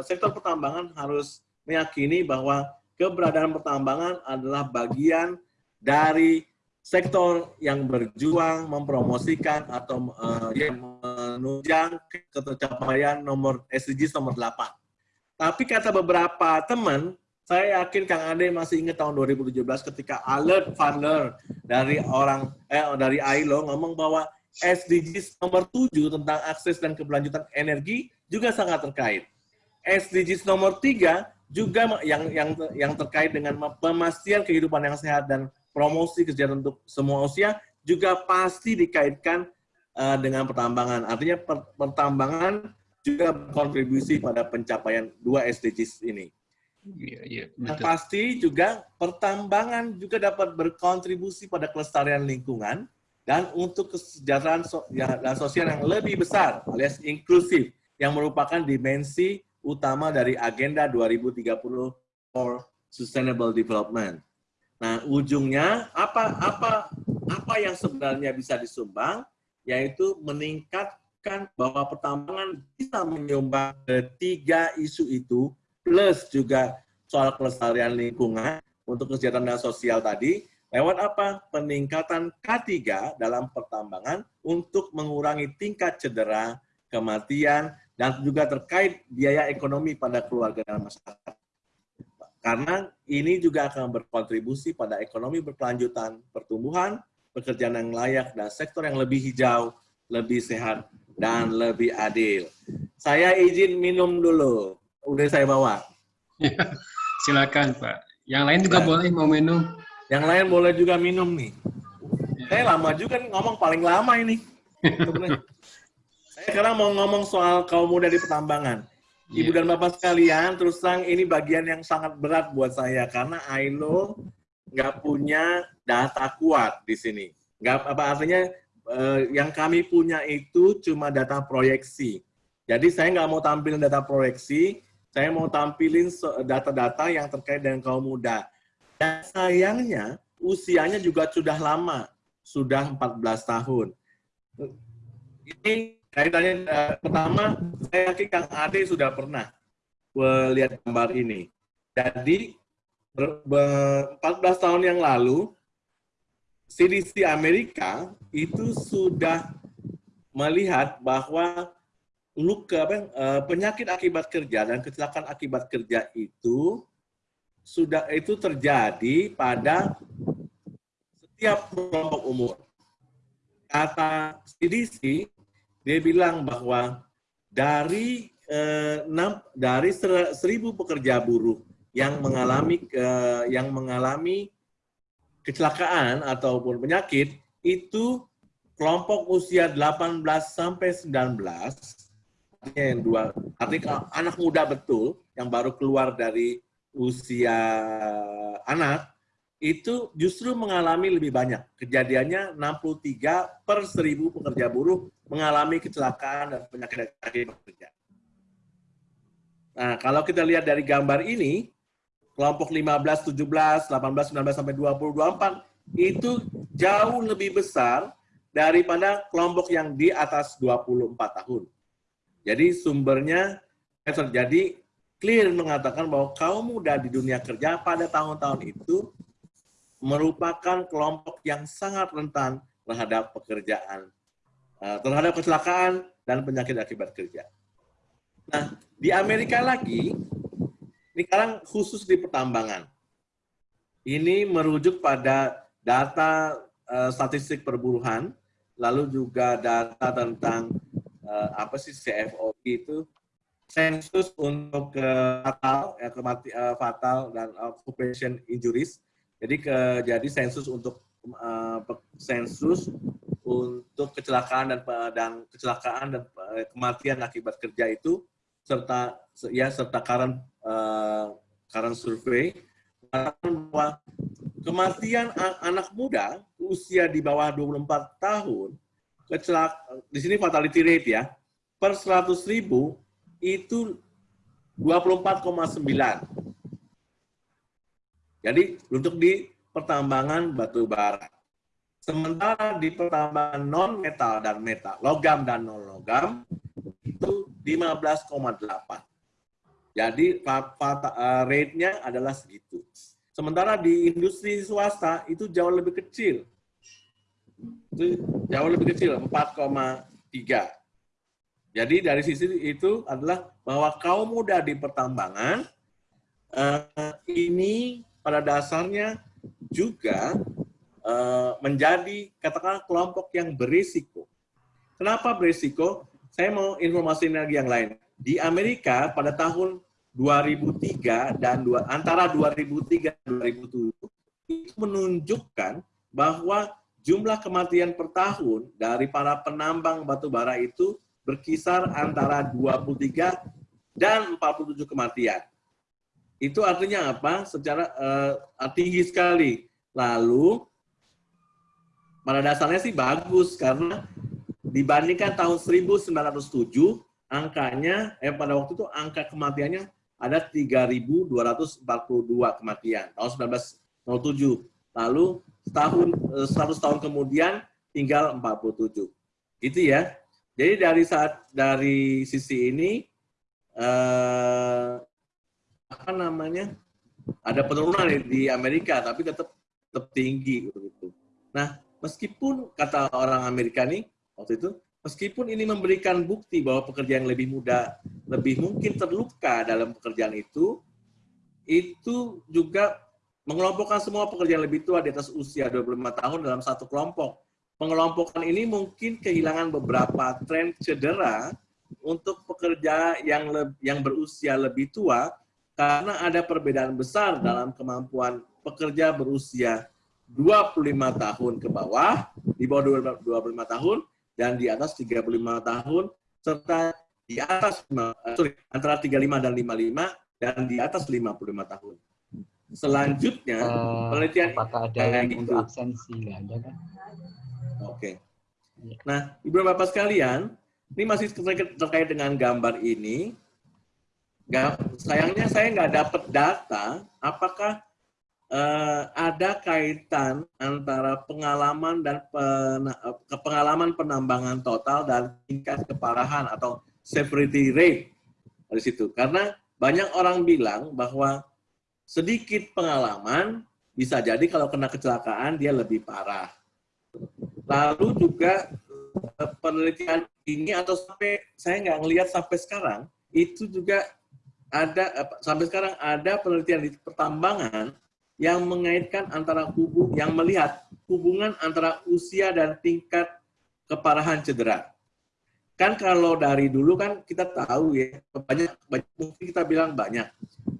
sektor pertambangan harus meyakini bahwa keberadaan pertambangan adalah bagian dari sektor yang berjuang mempromosikan atau uh, yang menunjang ketercapaian nomor SDGs nomor 8. Tapi kata beberapa teman, saya yakin Kang Ade masih ingat tahun 2017 ketika alert Fundler dari orang eh dari ILO ngomong bahwa SDGs nomor 7 tentang akses dan keberlanjutan energi juga sangat terkait. SDGs nomor 3 juga yang yang yang terkait dengan pemastian kehidupan yang sehat dan promosi kesejahteraan untuk semua usia juga pasti dikaitkan uh, dengan pertambangan. Artinya per, pertambangan juga berkontribusi pada pencapaian dua SDGs ini. Iya, iya, Yang pasti juga pertambangan juga dapat berkontribusi pada kelestarian lingkungan dan untuk kesejahteraan so ya, dan sosial yang lebih besar alias inklusif yang merupakan dimensi utama dari agenda 2030 for sustainable development. Nah, ujungnya apa apa apa yang sebenarnya bisa disumbang yaitu meningkatkan bahwa pertambangan bisa menyumbang ketiga isu itu plus juga soal kelestarian lingkungan untuk kesejahteraan sosial tadi, lewat apa? Peningkatan K3 dalam pertambangan untuk mengurangi tingkat cedera, kematian, dan juga terkait biaya ekonomi pada keluarga dan masyarakat. Karena ini juga akan berkontribusi pada ekonomi berkelanjutan, pertumbuhan, pekerjaan yang layak, dan sektor yang lebih hijau, lebih sehat, dan lebih adil. Saya izin minum dulu udah saya bawa. Silakan Pak. Yang lain juga nah. boleh mau minum. Yang lain boleh juga minum nih. Ya. Saya lama juga nih, ngomong paling lama ini. saya sekarang mau ngomong soal kaum muda di pertambangan. Ibu ya. dan Bapak sekalian, terus terang ini bagian yang sangat berat buat saya karena ILO nggak punya data kuat di sini. Nggak apa artinya eh, yang kami punya itu cuma data proyeksi. Jadi saya nggak mau tampilin data proyeksi, saya mau tampilin data-data yang terkait dengan kaum muda. Dan sayangnya, usianya juga sudah lama, sudah 14 tahun. Ini kaitannya uh, pertama, saya yakin Kang Ade sudah pernah lihat gambar ini. Jadi 14 tahun yang lalu CDC Amerika itu sudah melihat bahwa luka eh, penyakit akibat kerja dan kecelakaan akibat kerja itu sudah itu terjadi pada setiap kelompok umur. Kata CDC, dia bilang bahwa dari eh, dari seribu pekerja buruh yang mengalami eh, yang mengalami kecelakaan ataupun penyakit itu kelompok usia 18 sampai 19 artinya yang dua artinya anak muda betul yang baru keluar dari usia anak itu justru mengalami lebih banyak. Kejadiannya 63 per 1000 pekerja buruh mengalami kecelakaan dan penyakit akibat kerja. Nah, kalau kita lihat dari gambar ini, kelompok 15, 17, 18, 19 sampai 20, 24 itu jauh lebih besar daripada kelompok yang di atas 24 tahun. Jadi sumbernya terjadi clear mengatakan bahwa kaum muda di dunia kerja pada tahun-tahun itu merupakan kelompok yang sangat rentan terhadap pekerjaan, eh, terhadap kecelakaan dan penyakit akibat kerja. Nah, di Amerika lagi, ini sekarang khusus di pertambangan. Ini merujuk pada data uh, statistik perburuhan, lalu juga data tentang uh, apa sih CFO itu, sensus untuk uh, fatal, ya, kemati, uh, fatal dan occupation injuries. Jadi ke, jadi sensus untuk uh, sensus untuk kecelakaan dan dan kecelakaan dan kematian akibat kerja itu serta ya serta current uh, current survey bahwa kematian anak muda usia di bawah 24 tahun kecelak di sini fatality rate ya per 100 ribu itu 24,9 jadi untuk di pertambangan batu bara sementara di pertambangan non metal dan metal logam dan non logam itu 15,8 jadi uh, rate-nya adalah segitu. Sementara di industri swasta itu jauh lebih kecil. Itu jauh lebih kecil, 4,3. Jadi dari sisi itu adalah bahwa kaum muda di pertambangan uh, ini pada dasarnya juga uh, menjadi katakanlah kelompok yang berisiko. Kenapa berisiko? Saya mau informasi lagi yang lain di Amerika pada tahun 2003 dan dua, antara 2003 dan 2007 itu menunjukkan bahwa jumlah kematian per tahun dari para penambang batu bara itu berkisar antara 23 dan 47 kematian. Itu artinya apa? Secara uh, tinggi sekali. Lalu pada dasarnya sih bagus karena dibandingkan tahun 1907 angkanya eh pada waktu itu angka kematiannya ada 3.242 kematian tahun 1907. Lalu tahun 100 eh, tahun kemudian tinggal 47. Gitu ya. Jadi dari saat dari sisi ini eh, apa namanya? Ada penurunan di Amerika tapi tetap tetap tinggi gitu. Nah, meskipun kata orang Amerika nih waktu itu Meskipun ini memberikan bukti bahwa pekerja yang lebih muda lebih mungkin terluka dalam pekerjaan itu, itu juga mengelompokkan semua pekerja yang lebih tua di atas usia 25 tahun dalam satu kelompok. Pengelompokan ini mungkin kehilangan beberapa tren cedera untuk pekerja yang yang berusia lebih tua karena ada perbedaan besar dalam kemampuan pekerja berusia 25 tahun ke bawah, di bawah 25 tahun, dan di atas 35 tahun serta di atas eh, sorry, antara 35 dan 55 dan di atas 55 tahun. Selanjutnya uh, penelitian apakah ada yang gitu. untuk absensi nggak ada kan? Oke. Okay. Iya. Nah, Ibu dan Bapak sekalian, ini masih terkait dengan gambar ini. Sayangnya saya nggak dapat data apakah uh, ada kaitan antara pengalaman dan pen, pengalaman penambangan total dan tingkat keparahan atau severity rate dari situ. Karena banyak orang bilang bahwa sedikit pengalaman bisa jadi kalau kena kecelakaan dia lebih parah. Lalu juga eh, penelitian ini atau sampai saya nggak ngelihat sampai sekarang itu juga ada sampai sekarang ada penelitian di pertambangan yang mengaitkan antara hubung yang melihat hubungan antara usia dan tingkat keparahan cedera. Kan kalau dari dulu kan kita tahu ya banyak, banyak mungkin kita bilang banyak.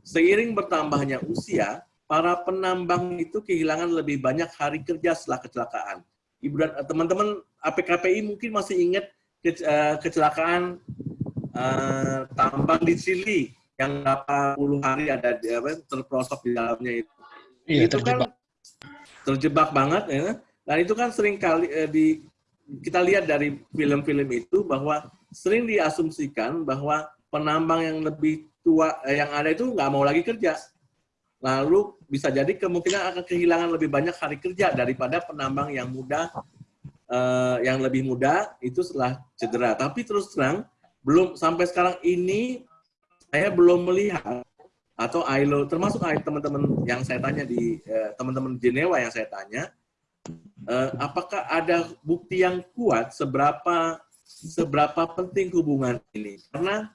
Seiring bertambahnya usia, para penambang itu kehilangan lebih banyak hari kerja setelah kecelakaan. Ibu dan teman-teman APKPI mungkin masih ingat eh, kecelakaan uh, tambang di Chili yang berapa puluh hari ada di, apa, terprosok di dalamnya itu. Iya, itu terjebak. kan terjebak banget ya. Dan itu kan sering kali eh, di kita lihat dari film-film itu bahwa sering diasumsikan bahwa penambang yang lebih tua eh, yang ada itu nggak mau lagi kerja. Lalu bisa jadi kemungkinan akan kehilangan lebih banyak hari kerja daripada penambang yang muda eh, yang lebih muda itu setelah cedera. Tapi terus terang belum sampai sekarang ini saya belum melihat atau ILO termasuk teman-teman yang saya tanya di eh, teman-teman Jenewa yang saya tanya eh, apakah ada bukti yang kuat seberapa seberapa penting hubungan ini karena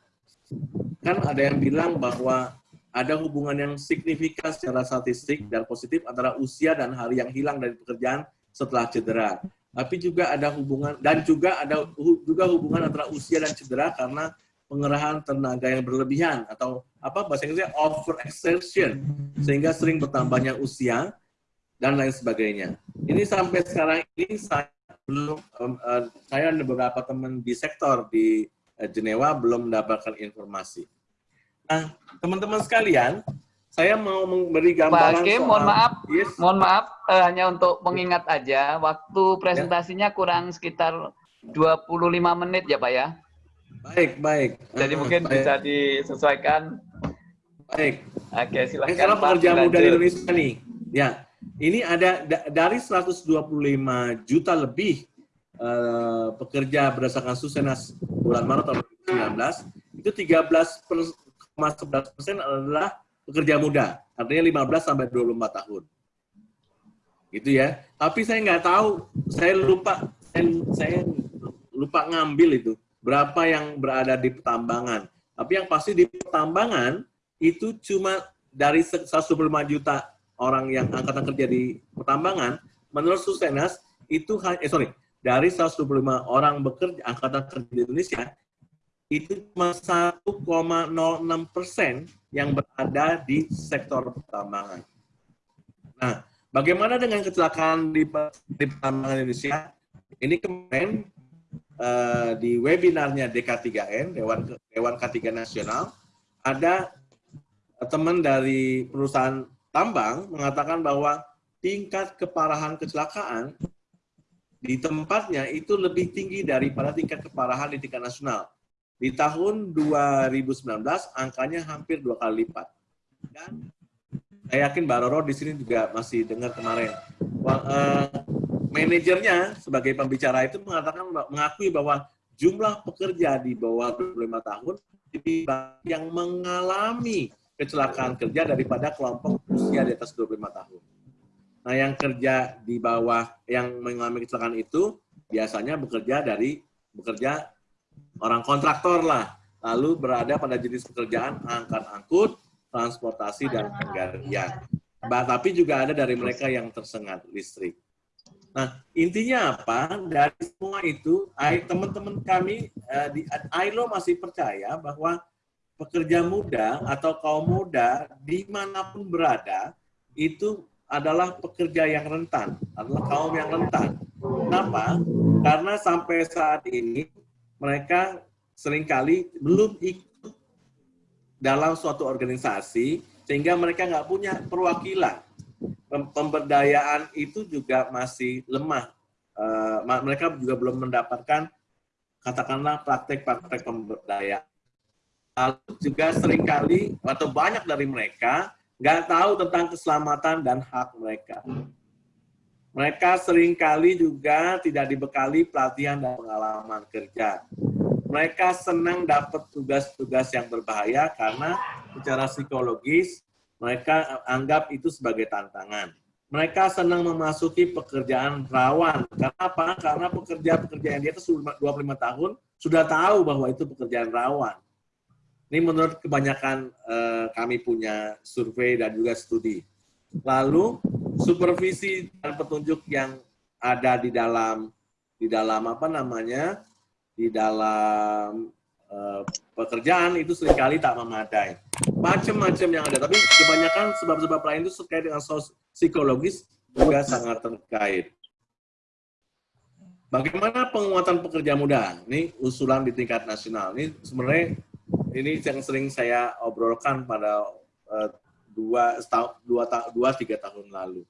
kan ada yang bilang bahwa ada hubungan yang signifikan secara statistik dan positif antara usia dan hari yang hilang dari pekerjaan setelah cedera. Tapi juga ada hubungan dan juga ada juga hubungan antara usia dan cedera karena pengerahan tenaga yang berlebihan atau apa bahasa Inggrisnya over exertion sehingga sering bertambahnya usia dan lain sebagainya. Ini sampai sekarang ini saya belum uh, saya ada beberapa teman di sektor di uh, Jenewa belum mendapatkan informasi. Nah, teman-teman sekalian, saya mau memberi gambaran Pak Hakim, soal, mohon maaf, yes. mohon maaf uh, hanya untuk mengingat aja waktu presentasinya kurang sekitar 25 menit ya Pak ya. Baik, baik. Jadi uh, mungkin baik. bisa disesuaikan. Baik. Oke, silakan. Ini sekarang pekerja muda di Indonesia nih. Ya, ini ada dari 125 juta lebih uh, pekerja berdasarkan Susenas bulan Maret tahun 2019, itu 13,11 persen adalah pekerja muda, artinya 15 sampai 24 tahun. Gitu ya. Tapi saya nggak tahu, saya lupa, saya, saya lupa ngambil itu berapa yang berada di pertambangan. Tapi yang pasti di pertambangan itu cuma dari 125 juta orang yang angkatan kerja di pertambangan, menurut Susenas itu eh sorry, dari 125 orang bekerja angkatan kerja di Indonesia itu cuma 1,06 persen yang berada di sektor pertambangan. Nah, bagaimana dengan kecelakaan di, di pertambangan Indonesia? Ini kemarin uh, di webinarnya DK3N, Dewan, Dewan K3 Nasional, ada teman dari perusahaan tambang mengatakan bahwa tingkat keparahan kecelakaan di tempatnya itu lebih tinggi daripada tingkat keparahan di tingkat nasional. Di tahun 2019 angkanya hampir dua kali lipat. Dan saya yakin Mbak Roro di sini juga masih dengar kemarin. Uh, manajernya sebagai pembicara itu mengatakan mengakui bahwa jumlah pekerja di bawah 25 tahun yang mengalami kecelakaan kerja daripada kelompok usia di atas 25 tahun. Nah, yang kerja di bawah yang mengalami kecelakaan itu biasanya bekerja dari bekerja orang kontraktor lah, lalu berada pada jenis pekerjaan angkat-angkut, transportasi dan penggalian. Tapi juga ada dari mereka yang tersengat listrik. Nah, intinya apa? Dari semua itu, teman-teman kami uh, di ILO masih percaya bahwa pekerja muda atau kaum muda di mana pun berada itu adalah pekerja yang rentan, adalah kaum yang rentan. Kenapa? Karena sampai saat ini mereka sering kali belum ikut dalam suatu organisasi sehingga mereka nggak punya perwakilan pemberdayaan itu juga masih lemah. Uh, mereka juga belum mendapatkan katakanlah praktek-praktek pemberdayaan. Lalu juga sering kali atau banyak dari mereka nggak tahu tentang keselamatan dan hak mereka. Mereka sering kali juga tidak dibekali pelatihan dan pengalaman kerja. mereka senang dapat tugas-tugas yang berbahaya karena secara psikologis mereka anggap itu sebagai tantangan. Mereka senang memasuki pekerjaan rawan. Karena apa? Karena pekerja-pekerja yang di atas 25 tahun sudah tahu bahwa itu pekerjaan rawan. Ini menurut kebanyakan eh, kami punya survei dan juga studi. Lalu supervisi dan petunjuk yang ada di dalam di dalam apa namanya di dalam uh, pekerjaan itu sering kali tak memadai. Macam-macam yang ada, tapi kebanyakan sebab-sebab lain itu terkait dengan sos psikologis juga sangat terkait. Bagaimana penguatan pekerja muda? Ini usulan di tingkat nasional. Ini sebenarnya ini yang sering saya obrolkan pada uh, dua, dua, dua, tiga tahun lalu.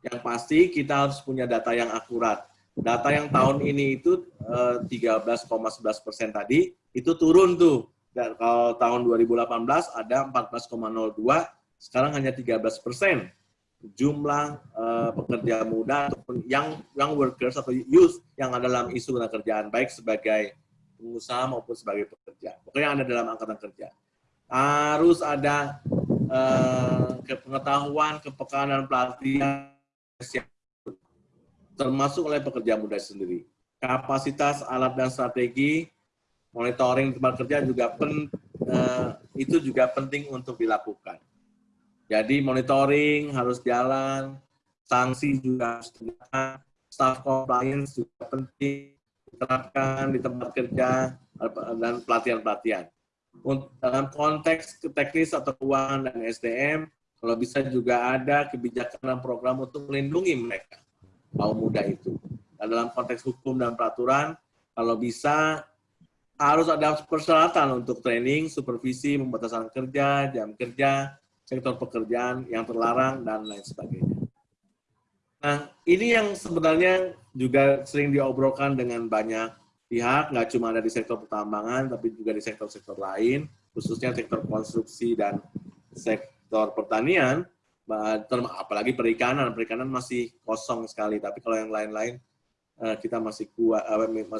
Yang pasti kita harus punya data yang akurat data yang tahun ini itu 13,11 eh, persen tadi itu turun tuh. Dan kalau tahun 2018 ada 14,02, sekarang hanya 13 persen jumlah uh, pekerja muda ataupun yang young workers atau youth yang ada dalam isu kerjaan baik sebagai pengusaha maupun sebagai pekerja. Pokoknya yang ada dalam angkatan kerja. Harus ada uh, pengetahuan, kepekaan dan pelatihan termasuk oleh pekerja muda sendiri. Kapasitas alat dan strategi monitoring tempat kerja juga pen, uh, itu juga penting untuk dilakukan. Jadi monitoring harus jalan, sanksi juga harus diterapkan, staff compliance juga penting diterapkan di tempat kerja dan pelatihan-pelatihan. Dalam konteks teknis atau keuangan dan SDM, kalau bisa juga ada kebijakan dan program untuk melindungi mereka kaum muda itu. Dan dalam konteks hukum dan peraturan, kalau bisa harus ada persyaratan untuk training, supervisi, pembatasan kerja, jam kerja, sektor pekerjaan yang terlarang, dan lain sebagainya. Nah, ini yang sebenarnya juga sering diobrolkan dengan banyak pihak, nggak cuma ada di sektor pertambangan, tapi juga di sektor-sektor lain, khususnya sektor konstruksi dan sektor pertanian, apalagi perikanan, perikanan masih kosong sekali. Tapi kalau yang lain-lain eh, kita masih kuat,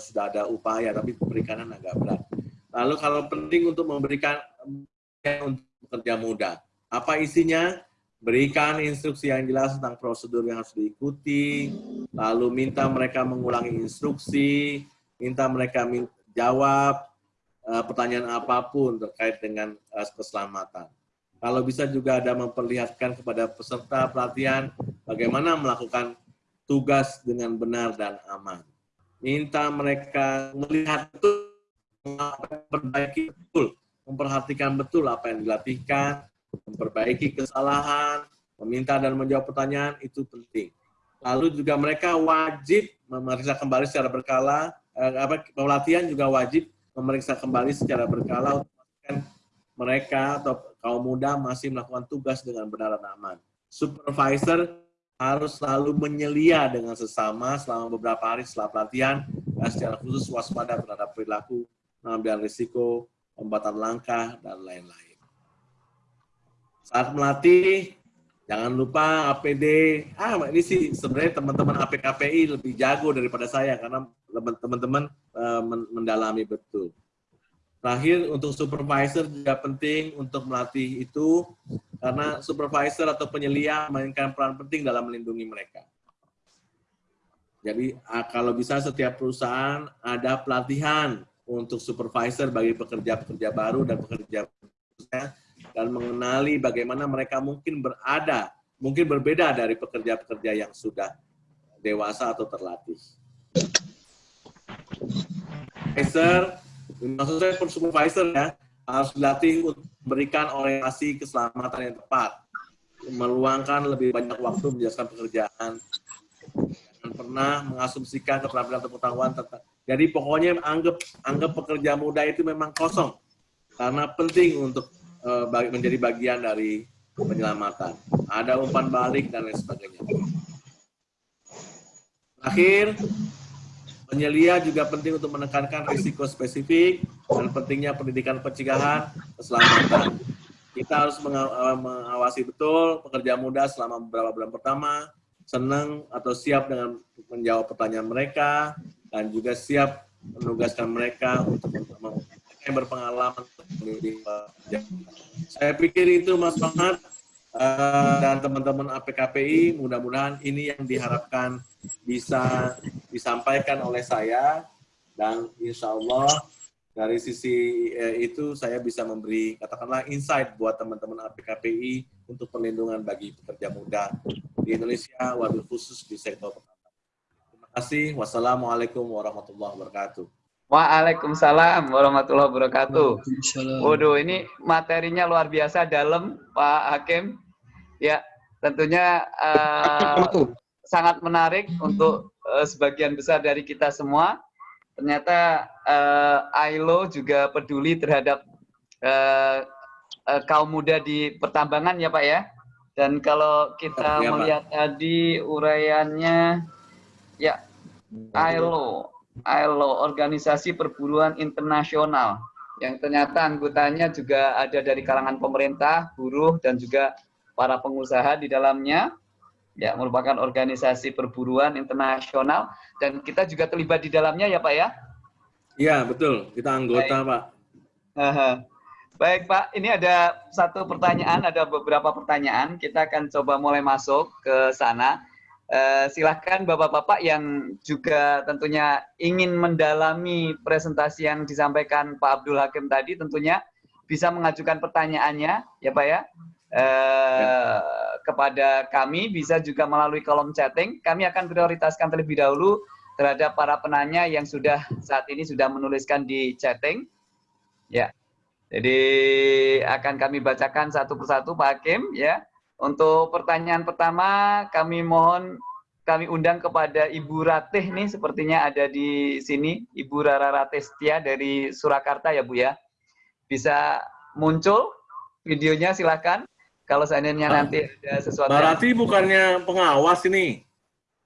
sudah ada upaya, tapi perikanan agak berat. Lalu kalau penting untuk memberikan untuk pekerja muda, apa isinya? Berikan instruksi yang jelas tentang prosedur yang harus diikuti, lalu minta mereka mengulangi instruksi, minta mereka jawab eh, pertanyaan apa pun terkait dengan eh, keselamatan kalau bisa juga ada memperlihatkan kepada peserta pelatihan bagaimana melakukan tugas dengan benar dan aman. Minta mereka melihat betul, memperbaiki betul, memperhatikan betul apa yang dilatihkan, memperbaiki kesalahan, meminta dan menjawab pertanyaan itu penting. Lalu juga mereka wajib memeriksa kembali secara berkala, eh, pelatihan juga wajib memeriksa kembali secara berkala untuk memastikan mereka atau kaum muda masih melakukan tugas dengan benar dan aman. Supervisor harus selalu menyelia dengan sesama selama beberapa hari setelah pelatihan dan secara khusus waspada terhadap perilaku, mengambil risiko, pembatan langkah, dan lain-lain. Saat melatih, jangan lupa APD. Ah, ini sih sebenarnya teman-teman APKPI lebih jago daripada saya karena teman-teman uh, mendalami betul. Terakhir untuk supervisor juga penting untuk melatih itu karena supervisor atau penyelia memainkan peran penting dalam melindungi mereka. Jadi kalau bisa setiap perusahaan ada pelatihan untuk supervisor bagi pekerja-pekerja baru dan pekerja dan mengenali bagaimana mereka mungkin berada, mungkin berbeda dari pekerja-pekerja yang sudah dewasa atau terlatih. Supervisor maksud saya supervisor ya harus dilatih untuk memberikan orientasi keselamatan yang tepat, meluangkan lebih banyak waktu menjelaskan pekerjaan, dan pernah mengasumsikan keterampilan atau pengetahuan tentang. Jadi pokoknya anggap anggap pekerja muda itu memang kosong karena penting untuk menjadi bagian dari penyelamatan. Ada umpan balik dan lain sebagainya. Terakhir, Penyelia juga penting untuk menekankan risiko spesifik dan pentingnya pendidikan pencegahan keselamatan. Kita harus eh, mengawasi betul pekerja muda selama beberapa bulan pertama, senang atau siap dengan menjawab pertanyaan mereka, dan juga siap menugaskan mereka untuk yang berpengalaman. Saya pikir itu Mas Mahat uh, dan teman-teman APKPI, mudah-mudahan ini yang diharapkan bisa disampaikan oleh saya dan insya Allah dari sisi eh, itu saya bisa memberi katakanlah insight buat teman-teman APKPI untuk perlindungan bagi pekerja muda di Indonesia, wabil khusus di sektor pertanian. Terima kasih. Wassalamualaikum warahmatullahi wabarakatuh. Waalaikumsalam warahmatullahi wabarakatuh. Waduh, ini materinya luar biasa dalam, Pak Hakim. Ya, tentunya uh, sangat menarik untuk uh, sebagian besar dari kita semua ternyata uh, ILO juga peduli terhadap uh, uh, kaum muda di pertambangan ya Pak ya. Dan kalau kita ya, melihat Pak. tadi uraiannya, ya ILO, ILO Organisasi Perburuan Internasional yang ternyata anggotanya juga ada dari kalangan pemerintah, buruh dan juga para pengusaha di dalamnya ya merupakan organisasi perburuan internasional dan kita juga terlibat di dalamnya ya Pak ya? Iya betul, kita anggota Baik. Pak. Baik Pak, ini ada satu pertanyaan, ada beberapa pertanyaan, kita akan coba mulai masuk ke sana. Uh, silahkan Bapak-Bapak yang juga tentunya ingin mendalami presentasi yang disampaikan Pak Abdul Hakim tadi tentunya bisa mengajukan pertanyaannya ya Pak ya eh, kepada kami bisa juga melalui kolom chatting. Kami akan prioritaskan terlebih dahulu terhadap para penanya yang sudah saat ini sudah menuliskan di chatting. Ya. Jadi akan kami bacakan satu persatu Pak Hakim ya. Untuk pertanyaan pertama kami mohon kami undang kepada Ibu Ratih nih sepertinya ada di sini Ibu Rara Ratih Setia dari Surakarta ya Bu ya. Bisa muncul videonya silakan. Kalau seandainya ah. nanti ada sesuatu. Barati yang... bukannya pengawas ini.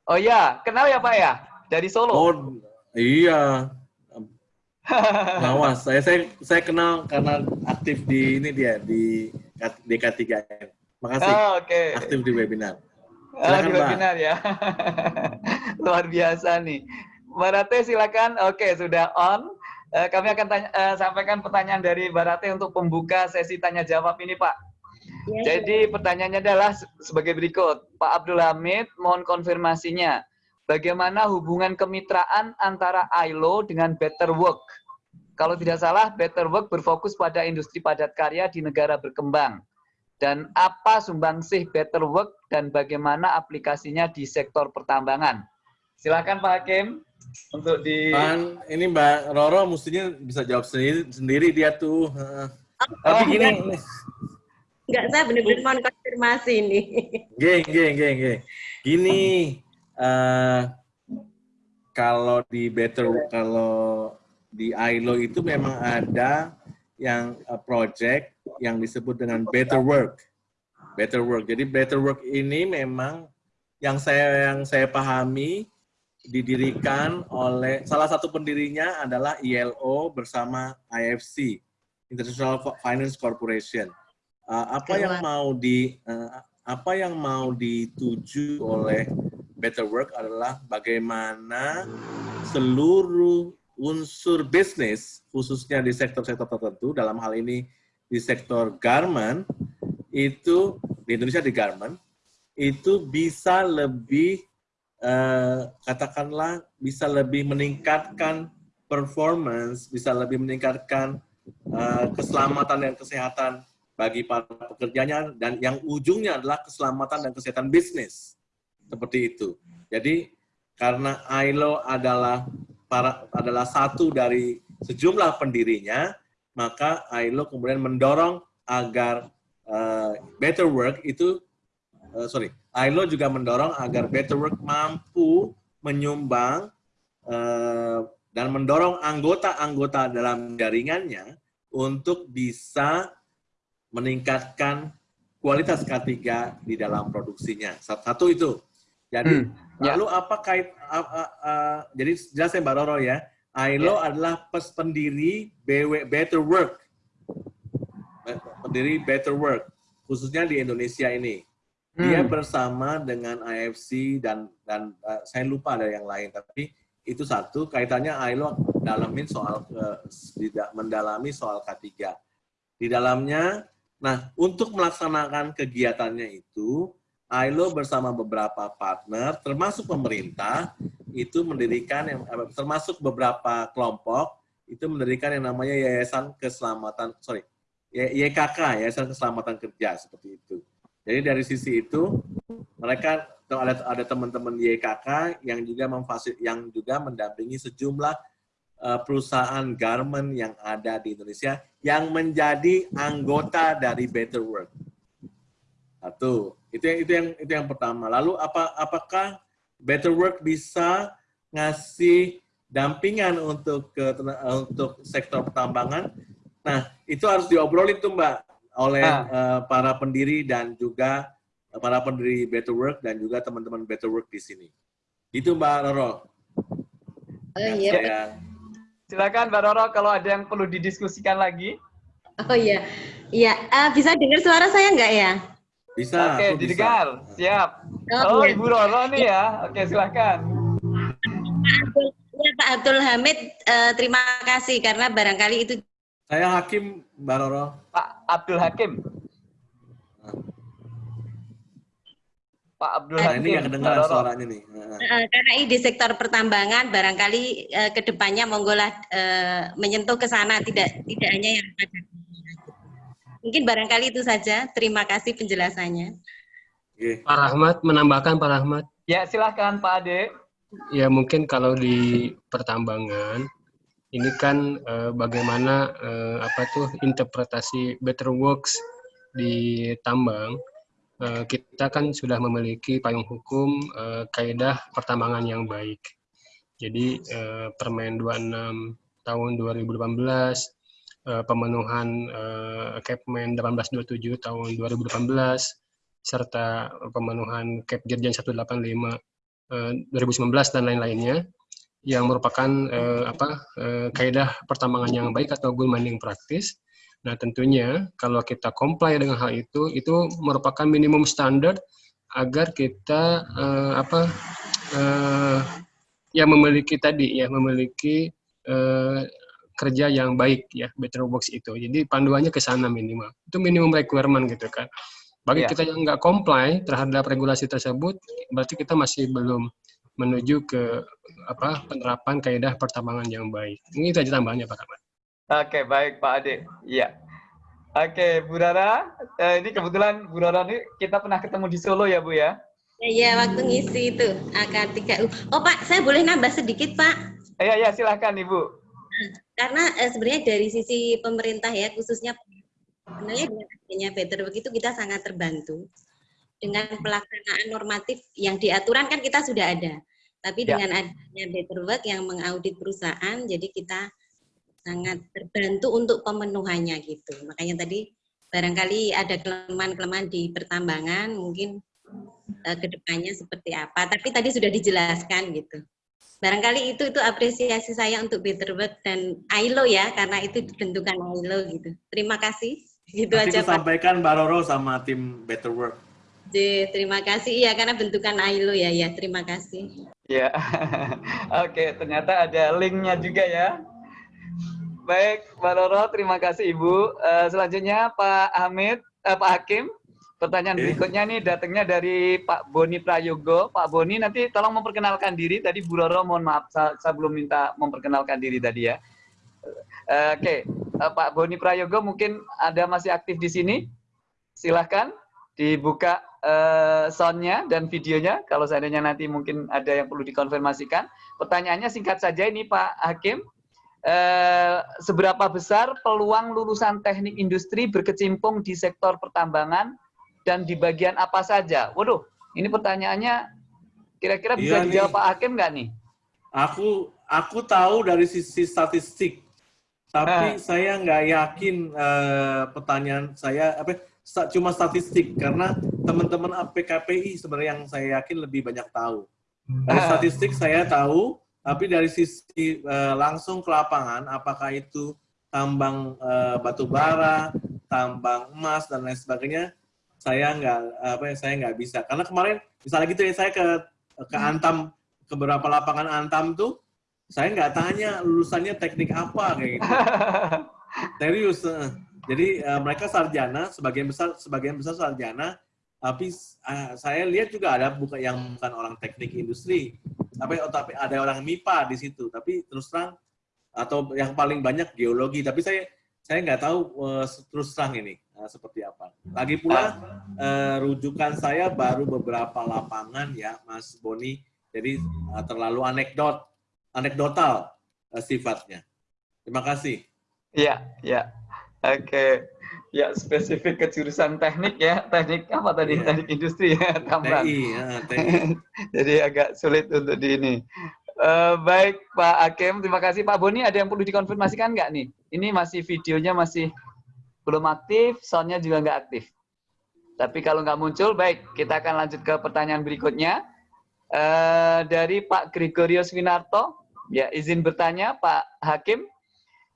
Oh iya, kenal ya Pak ya? Dari Solo. Oh iya. pengawas. saya saya saya kenal karena aktif di ini dia di DK3M. Makasih. Oh, Oke. Okay. Aktif di webinar. Silakan, oh, di webinar ya. Luar biasa nih. Barate silakan. Oke, sudah on. Uh, kami akan tanya, uh, sampaikan pertanyaan dari Barate untuk pembuka sesi tanya jawab ini, Pak. Ya, Jadi pertanyaannya adalah sebagai berikut. Pak Abdul Hamid, mohon konfirmasinya. Bagaimana hubungan kemitraan antara ILO dengan Better Work? Kalau tidak salah, Better Work berfokus pada industri padat karya di negara berkembang. Dan apa sumbangsih Better Work dan bagaimana aplikasinya di sektor pertambangan? Silakan Pak Hakim untuk di. Pan, ini Mbak Roro mestinya bisa jawab sendiri, sendiri dia tuh. Oh, Tapi gini, Enggak, saya benar-benar mau konfirmasi ini. Geng, geng, geng, geng. Gini, uh, kalau di Better, kalau di ILO itu memang ada yang uh, project yang disebut dengan Better Work. Better Work. Jadi Better Work ini memang yang saya yang saya pahami didirikan oleh salah satu pendirinya adalah ILO bersama IFC, International Finance Corporation uh, apa yang mau di uh, apa yang mau dituju oleh Better Work adalah bagaimana seluruh unsur bisnis khususnya di sektor-sektor tertentu dalam hal ini di sektor garment itu di Indonesia di garment itu bisa lebih uh, katakanlah bisa lebih meningkatkan performance bisa lebih meningkatkan uh, keselamatan dan kesehatan bagi para pekerjanya dan yang ujungnya adalah keselamatan dan kesehatan bisnis. Seperti itu. Jadi karena ILO adalah para adalah satu dari sejumlah pendirinya, maka ILO kemudian mendorong agar uh, Better Work itu uh, sorry, ILO juga mendorong agar Better Work mampu menyumbang uh, dan mendorong anggota-anggota dalam jaringannya untuk bisa meningkatkan kualitas K3 di dalam produksinya. Satu itu. Jadi hmm, ya. lalu apa kait uh, uh, uh, jadi jelas ya Mbak Roro ya. ILO ya. adalah pendiri BW Better Work. Pendiri Better Work khususnya di Indonesia ini. Dia hmm. bersama dengan IFC dan dan uh, saya lupa ada yang lain tapi itu satu kaitannya ILO dalamin soal tidak mendalami soal K3. Di dalamnya, nah untuk melaksanakan kegiatannya itu, ILO bersama beberapa partner, termasuk pemerintah, itu mendirikan yang termasuk beberapa kelompok itu mendirikan yang namanya Yayasan Keselamatan sorry YKK Yayasan Keselamatan Kerja seperti itu. Jadi dari sisi itu mereka ada ada teman-teman YKK yang juga memfasil yang juga mendampingi sejumlah uh, perusahaan garment yang ada di Indonesia yang menjadi anggota dari Better Work. Satu, itu yang itu yang itu yang pertama. Lalu apa apakah Better Work bisa ngasih dampingan untuk ke untuk sektor pertambangan. Nah, itu harus diobrolin tuh Mbak oleh ah. uh, para pendiri dan juga uh, para pendiri Better Work dan juga teman-teman Better Work di sini. Itu Mbak Roro. Oh iya. Saya... Silakan Mbak Roro kalau ada yang perlu didiskusikan lagi. Oh iya. Iya, uh, bisa dengar suara saya nggak ya? Bisa. Oke, didengar. Siap. Oh. Ibu Roro nih ya. Oke, silakan. Ya, Pak Abdul Hamid, uh, terima kasih karena barangkali itu. Saya Hakim, Mbak Roro. Pak Abdul Hakim. Pak Abdul nah, Hakim. Ini yang kedengaran suaranya nih. Uh, karena ini di sektor pertambangan, barangkali uh, ke depannya monggolah uh, menyentuh ke sana, tidak tidak hanya yang ada Mungkin barangkali itu saja. Terima kasih penjelasannya. Pak Rahmat menambahkan Pak Rahmat. Ya silahkan Pak Ade. Ya mungkin kalau di pertambangan ini kan eh, bagaimana eh, apa tuh interpretasi better works di tambang. Eh, kita kan sudah memiliki payung hukum eh, kaidah pertambangan yang baik. Jadi eh, Permen 26 tahun 2018 uh, pemenuhan uh, Kepmen 1827 tahun 2018 serta pemenuhan Kep Dirjen 185 uh, 2019 dan lain-lainnya yang merupakan uh, apa uh, kaidah pertambangan yang baik atau good mining practice. Nah, tentunya kalau kita comply dengan hal itu itu merupakan minimum standar agar kita uh, apa uh, ya memiliki tadi ya memiliki uh, kerja yang baik ya better works itu jadi panduannya ke sana minimal itu minimum requirement gitu kan bagi yeah. kita yang nggak comply terhadap regulasi tersebut berarti kita masih belum menuju ke apa penerapan kaidah pertambangan yang baik ini saja tambahannya Pak Kamal. Oke baik Pak Ade iya Oke, Bu Rara, eh, ini kebetulan Bu Rara ini kita pernah ketemu di Solo ya Bu ya? Iya, waktu ngisi itu AK3U. Oh Pak, saya boleh nambah sedikit Pak? Iya, iya silahkan Ibu karena eh, sebenarnya dari sisi pemerintah ya khususnya sebenarnya dengan adanya better begitu kita sangat terbantu. Dengan pelaksanaan normatif yang diaturan kan kita sudah ada. Tapi ya. dengan adanya better work yang mengaudit perusahaan jadi kita sangat terbantu untuk pemenuhannya gitu. Makanya tadi barangkali ada kelemahan-kelemahan di pertambangan mungkin uh, ke depannya seperti apa. Tapi tadi sudah dijelaskan gitu barangkali itu itu apresiasi saya untuk Better Work dan ILO ya karena itu bentukan ILO gitu. Terima kasih. Gitu Nanti aja Pak. sampaikan Mbak Roro sama tim Better Work. Jadi, terima kasih ya karena bentukan ILO ya ya terima kasih. Ya, oke ternyata ada linknya juga ya. Baik, Mbak Roro, terima kasih Ibu. Uh, selanjutnya Pak Hamid, uh, Pak Hakim. Pertanyaan okay. berikutnya nih datangnya dari Pak Boni Prayogo. Pak Boni nanti tolong memperkenalkan diri. Tadi Bu Roro mohon maaf saya, saya belum minta memperkenalkan diri tadi ya. Uh, Oke, okay. uh, eh, Pak Boni Prayogo mungkin ada masih aktif di sini. Silahkan dibuka uh, soundnya dan videonya. Kalau seandainya nanti mungkin ada yang perlu dikonfirmasikan. Pertanyaannya singkat saja ini Pak Hakim. Uh, seberapa besar peluang lulusan teknik industri berkecimpung di sektor pertambangan dan di bagian apa saja? Waduh, ini pertanyaannya kira-kira bisa iya dijawab nih. Pak Hakim nggak nih? Aku aku tahu dari sisi statistik, tapi nah. saya nggak yakin uh, pertanyaan saya apa cuma statistik karena teman-teman APKPI sebenarnya yang saya yakin lebih banyak tahu. Dari nah. statistik saya tahu, tapi dari sisi uh, langsung ke lapangan, apakah itu tambang uh, batu bara, tambang emas dan lain sebagainya, saya nggak apa ya saya nggak bisa karena kemarin misalnya gitu ya saya ke ke hmm. Antam ke beberapa lapangan Antam tuh saya nggak tanya lulusannya teknik apa kayak gitu. Serius. Jadi eh, mereka sarjana, sebagian besar sebagian besar sarjana, tapi eh, saya lihat juga ada bukan yang bukan orang teknik industri, tapi oh, tapi ada orang MIPA di situ. Tapi terus terang atau yang paling banyak geologi. Tapi saya saya nggak tahu eh, terus terang ini eh, seperti apa. Lagi pula eh, rujukan saya baru beberapa lapangan ya, Mas Boni. Jadi eh, terlalu anekdot, anekdotal eh, sifatnya. Terima kasih. Iya, iya. Oke. Ya, spesifik ke jurusan teknik ya. Teknik apa tadi? Iya. Teknik industri ya, tambang. TI, ya, TI. Jadi agak sulit untuk di ini. Eh, baik Pak Hakim, terima kasih Pak Boni. Ada yang perlu dikonfirmasikan nggak nih? Ini masih videonya masih belum aktif, soundnya juga nggak aktif. Tapi kalau nggak muncul, baik kita akan lanjut ke pertanyaan berikutnya. Eh, dari Pak Gregorius Winarto, ya izin bertanya Pak Hakim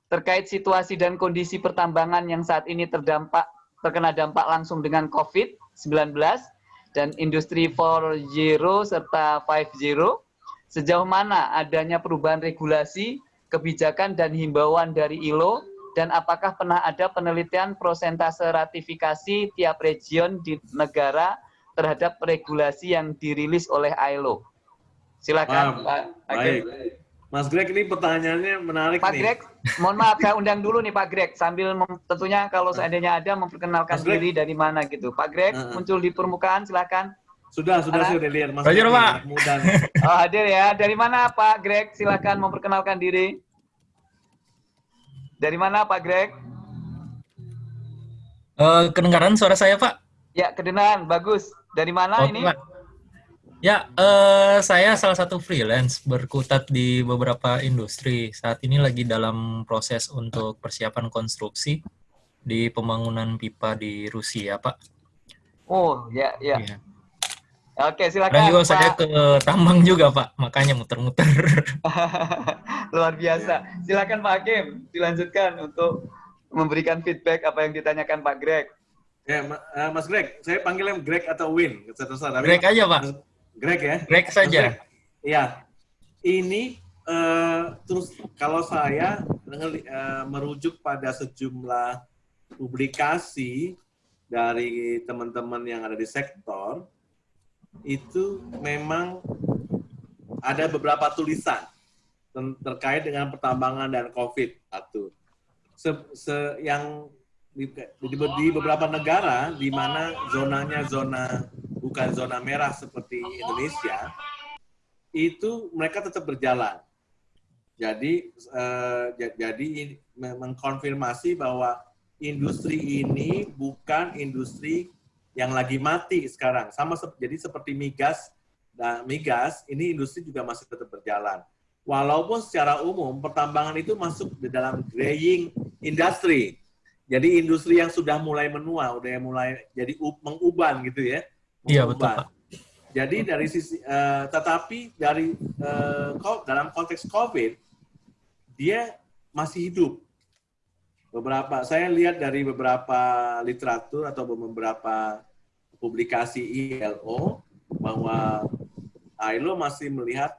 terkait situasi dan kondisi pertambangan yang saat ini terdampak terkena dampak langsung dengan COVID-19 dan industri 4.0 serta 5.0 sejauh mana adanya perubahan regulasi, kebijakan dan himbauan dari ILO dan apakah pernah ada penelitian prosentase ratifikasi tiap region di negara terhadap regulasi yang dirilis oleh ILO? Silakan Wah, Pak Hakim. Baik. Mas Greg ini pertanyaannya menarik Pak nih. Greg, mohon maaf saya undang dulu nih Pak Greg sambil mem- tentunya kalau seandainya ada memperkenalkan Mas Greg. diri dari mana gitu. Pak Greg Uh-uh. muncul di permukaan silakan. Sudah, sudah, Halo. sudah lihat Mas Hadir, Pak. anak muda. Oh hadir ya. Dari mana Pak Greg? Silakan memperkenalkan diri. Dari mana Pak Greg? Eh, kedengaran suara saya, Pak? Ya kedengaran, bagus. Dari mana Oke, ini? Pak. Ya, eh, saya salah satu freelance berkutat di beberapa industri. Saat ini lagi dalam proses untuk persiapan konstruksi di pembangunan pipa di Rusia, Pak. Oh ya ya. Iya. Oke Dan silakan juga saya ke tambang juga, Pak. Makanya muter-muter. Luar biasa. Silakan Pak Hakim dilanjutkan untuk memberikan feedback apa yang ditanyakan Pak Greg. Ya, Ma- eh, Mas Greg, saya panggilnya Greg atau Win, terserah. Tapi Greg aja, Pak. Greg ya. Greg saja. Iya. Ini eh, terus kalau saya eh, merujuk pada sejumlah publikasi dari teman-teman yang ada di sektor itu memang ada beberapa tulisan terkait dengan pertambangan dan COVID satu. Se- se- yang di, di, beberapa negara di mana zonanya zona bukan zona merah seperti Indonesia, itu mereka tetap berjalan. Jadi eh, ja- jadi mengkonfirmasi bahwa industri ini bukan industri yang lagi mati sekarang. Sama jadi seperti migas dan migas ini industri juga masih tetap berjalan. Walaupun secara umum pertambangan itu masuk di dalam graying industry. Jadi industri yang sudah mulai menua, udah mulai jadi menguban gitu ya. Iya, betul, Menguban. Pak. Jadi dari sisi, eh, tetapi dari ko- dalam konteks COVID, dia masih hidup. Beberapa, saya lihat dari beberapa literatur atau beberapa publikasi ILO bahwa ILO masih melihat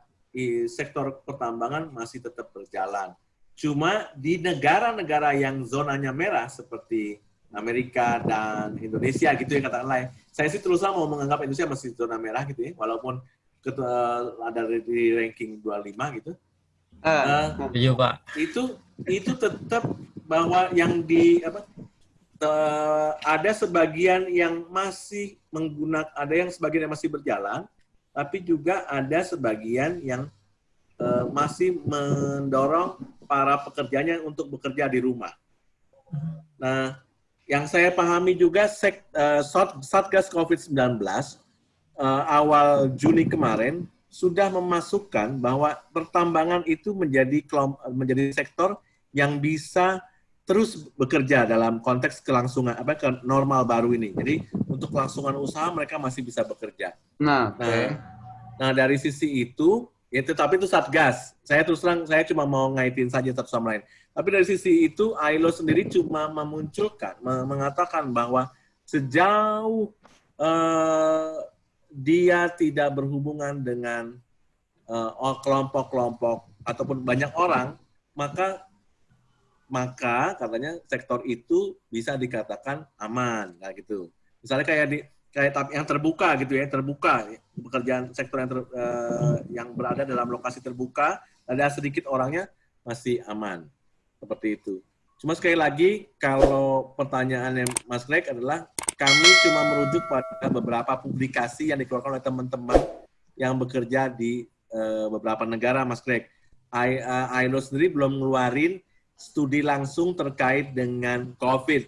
sektor pertambangan masih tetap berjalan. Cuma di negara-negara yang zonanya merah seperti Amerika dan Indonesia gitu ya katakan lain. Saya sih terus mau menganggap Indonesia masih zona merah gitu ya, walaupun ketua, ada di ranking 25 gitu. Eh, Eh, Iya, Pak. itu itu tetap bahwa yang di apa te- ada sebagian yang masih menggunakan ada yang sebagian yang masih berjalan tapi juga ada sebagian yang eh, masih mendorong para pekerjanya untuk bekerja di rumah. Nah, yang saya pahami juga sek, eh, Sat- Satgas COVID-19 eh, awal Juni kemarin sudah memasukkan bahwa pertambangan itu menjadi menjadi sektor yang bisa terus bekerja dalam konteks kelangsungan apa ke normal baru ini. Jadi untuk kelangsungan usaha mereka masih bisa bekerja. nah. Nah, nah dari sisi itu, ya tetapi itu satgas. Saya terus terang saya cuma mau ngaitin saja satu sama lain. Tapi dari sisi itu ILO sendiri cuma memunculkan, me- mengatakan bahwa sejauh eh, dia tidak berhubungan dengan eh, kelompok-kelompok ataupun banyak orang, maka maka katanya sektor itu bisa dikatakan aman, nah gitu. Misalnya kayak di kayak yang terbuka gitu ya, terbuka pekerjaan sektor yang ter, uh, yang berada dalam lokasi terbuka, ada sedikit orangnya masih aman. Seperti itu. Cuma sekali lagi kalau pertanyaannya Mas Greg adalah kami cuma merujuk pada beberapa publikasi yang dikeluarkan oleh teman-teman yang bekerja di uh, beberapa negara, Mas Greg. I, uh, ILO sendiri belum ngeluarin studi langsung terkait dengan COVID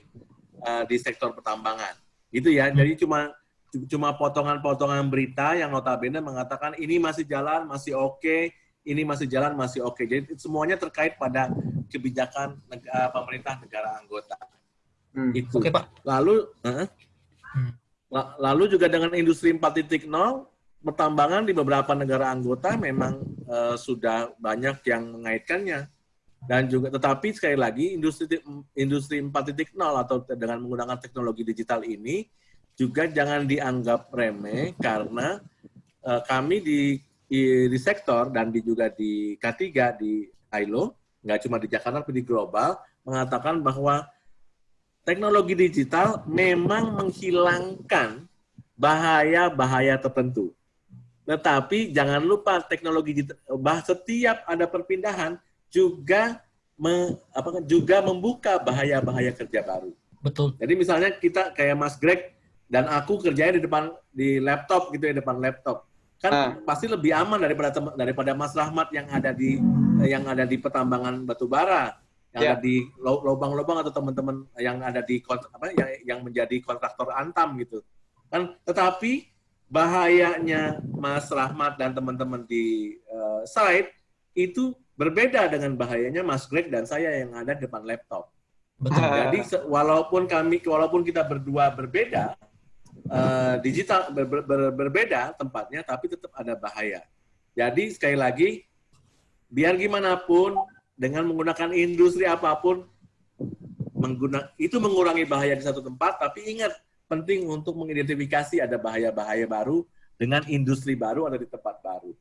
uh, di sektor pertambangan. Itu ya. Jadi cuma cuma potongan-potongan berita yang notabene mengatakan ini masih jalan, masih oke, okay, ini masih jalan, masih oke. Okay. Jadi semuanya terkait pada kebijakan negara, pemerintah negara anggota. Hmm. Itu. Oke, okay, Pak. Lalu uh, hmm. lalu juga dengan industri 4.0 pertambangan di beberapa negara anggota memang uh, sudah banyak yang mengaitkannya dan juga tetapi sekali lagi industri industri 4.0 atau dengan menggunakan teknologi digital ini juga jangan dianggap remeh karena uh, kami di, di di sektor dan di juga di K3 di ILO nggak cuma di Jakarta tapi di global mengatakan bahwa teknologi digital memang menghilangkan bahaya-bahaya tertentu. Tetapi jangan lupa teknologi bah setiap ada perpindahan juga me, apa, juga membuka bahaya-bahaya kerja baru. Betul. Jadi misalnya kita kayak Mas Greg dan aku kerjanya di depan di laptop gitu ya depan laptop kan ah. pasti lebih aman daripada daripada Mas Rahmat yang ada di yang ada di pertambangan batu bara yang yeah. ada di lubang-lubang atau teman-teman yang ada di apa yang, yang menjadi kontraktor antam gitu kan tetapi bahayanya Mas Rahmat dan teman-teman di uh, site itu Berbeda dengan bahayanya Mas Greg dan saya yang ada di depan laptop. Betul. Jadi walaupun kami walaupun kita berdua berbeda uh, digital ber, ber, ber, berbeda tempatnya tapi tetap ada bahaya. Jadi sekali lagi biar gimana pun dengan menggunakan industri apa pun mengguna, itu mengurangi bahaya di satu tempat tapi ingat penting untuk mengidentifikasi ada bahaya-bahaya baru dengan industri baru ada di tempat baru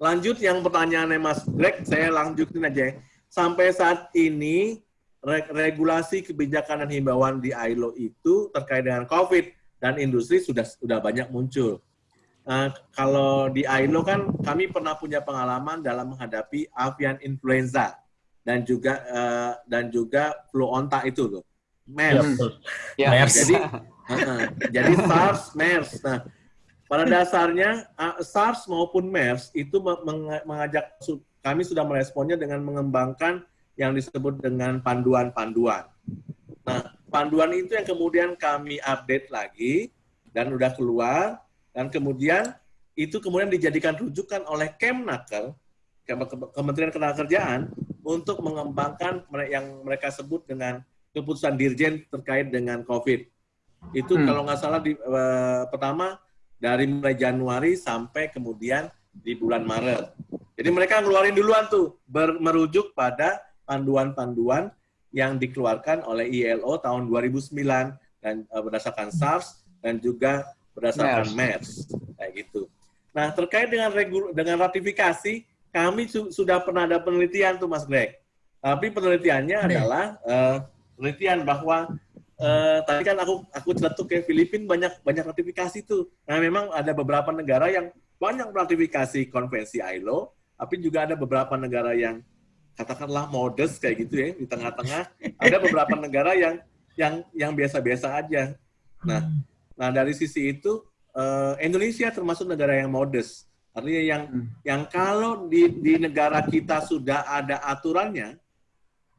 lanjut yang pertanyaannya Mas Greg, saya lanjutin aja. Sampai saat ini regulasi kebijakan dan himbauan di ILO itu terkait dengan COVID dan industri sudah sudah banyak muncul. Nah, kalau di ILO kan kami pernah punya pengalaman dalam menghadapi avian influenza dan juga uh, dan juga flu onta itu loh, MERS. Ya. MERS. Jadi uh, uh, jadi SARS, MERS. Nah, pada dasarnya SARS maupun MERS itu mengajak kami sudah meresponnya dengan mengembangkan yang disebut dengan panduan-panduan. Nah, panduan itu yang kemudian kami update lagi dan udah keluar dan kemudian itu kemudian dijadikan rujukan oleh Kemnaker, Kementerian Ketenagakerjaan untuk mengembangkan yang mereka sebut dengan keputusan Dirjen terkait dengan COVID. Itu hmm. kalau nggak salah di uh, pertama dari mulai Januari sampai kemudian di bulan Maret. Jadi mereka ngeluarin duluan tuh, ber, merujuk pada panduan-panduan yang dikeluarkan oleh ILO tahun 2009 dan uh, berdasarkan SARS dan juga berdasarkan MERS, kayak gitu. Nah terkait dengan regul dengan ratifikasi, kami su sudah pernah ada penelitian tuh Mas Greg. Tapi penelitiannya adalah uh, penelitian bahwa Uh, tadi kan aku aku celetuk ke Filipina banyak banyak ratifikasi tuh. Nah memang ada beberapa negara yang banyak ratifikasi konvensi ILO, tapi juga ada beberapa negara yang katakanlah modest kayak gitu ya di tengah-tengah. Ada beberapa negara yang yang yang biasa-biasa aja. Nah, nah dari sisi itu uh, Indonesia termasuk negara yang modest. Artinya yang hmm. yang kalau di di negara kita sudah ada aturannya,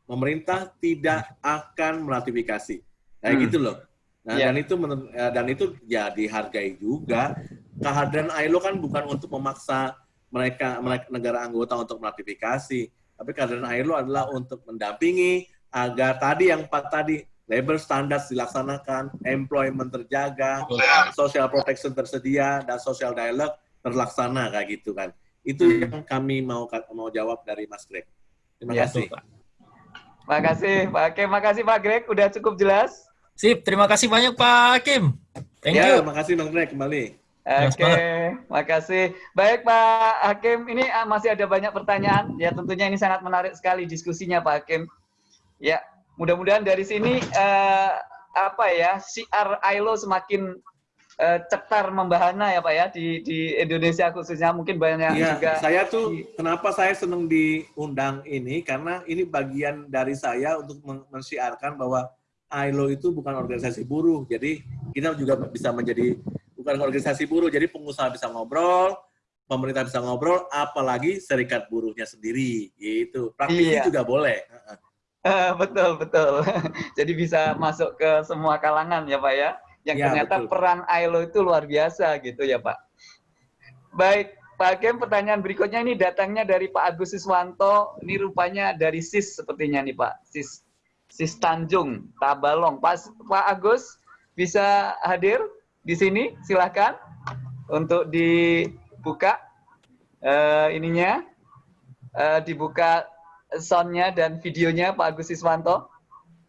pemerintah tidak akan meratifikasi Kayak hmm. gitu loh. Nah, yeah. dan itu eh, dan itu ya dihargai juga. Kehadiran ILO kan bukan untuk memaksa mereka, mereka negara anggota untuk meratifikasi, tapi kehadiran ILO adalah untuk mendampingi agar tadi yang empat tadi labor standards dilaksanakan, employment terjaga, social protection tersedia, dan social dialogue terlaksana kayak gitu kan. Itu hmm. yang kami mau mau jawab dari Mas Greg. Terima ya, kasih. Pak. Makasih Pak Oke, makasih Pak Greg, udah cukup jelas. Sip, terima kasih banyak Pak Kim. Thank ya, you. Terima kasih Bang Greg kembali. Oke, makasih. Baik Pak Hakim, ini ah, masih ada banyak pertanyaan. Ya tentunya ini sangat menarik sekali diskusinya Pak Hakim. Ya, mudah-mudahan dari sini eh, apa ya, siar ILO semakin eh, cetar membahana ya Pak ya di di Indonesia khususnya mungkin banyak Iya, juga. saya tuh di- kenapa saya senang diundang ini karena ini bagian dari saya untuk men- mensiarkan bahwa ILO itu bukan organisasi buruh. Jadi kita juga bisa menjadi bukan organisasi buruh. Jadi pengusaha bisa ngobrol, pemerintah bisa ngobrol, apalagi serikat buruhnya sendiri. Gitu. Praktisi Iya. juga boleh. Eh, betul betul. Jadi bisa masuk ke semua kalangan ya Pak ya. Yang Ya, ternyata betul. peran ILO itu luar biasa gitu ya Pak. Baik, Pak Hakim pertanyaan berikutnya ini datangnya dari Pak Agus Siswanto. Ini rupanya dari SIS sepertinya nih Pak. SIS SIS Tanjung, Tabalong. Pak, Pak Agus bisa hadir di sini? Silahkan untuk dibuka eh, ininya. Eh, dibuka soundnya dan videonya Pak Agus Siswanto.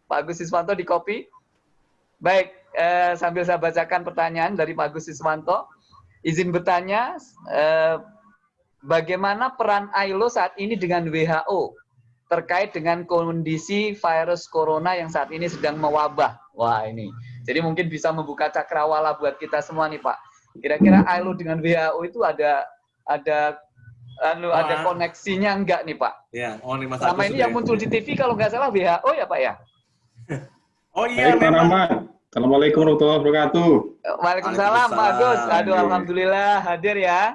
Pak Agus Siswanto di copy. Baik, eh, sambil saya bacakan pertanyaan dari Pak Agus Siswanto. Izin bertanya, eh, bagaimana peran ILO saat ini dengan WHO terkait dengan kondisi virus corona yang saat ini sedang mewabah? Wah ini, jadi mungkin bisa membuka cakrawala buat kita semua nih Pak. Kira-kira ILO dengan WHO itu ada ada anu, ada Wah. koneksinya enggak nih Pak? Ya, oh ini Mas Selama ini sudah- yang muncul di TV kalau nggak salah WHO ya Pak ya? Oh iya, Baik, memang. Rahmat. Assalamualaikum warahmatullahi wabarakatuh. Waalaikumsalam Pak Agus. Aduh alhamdulillah hadir ya.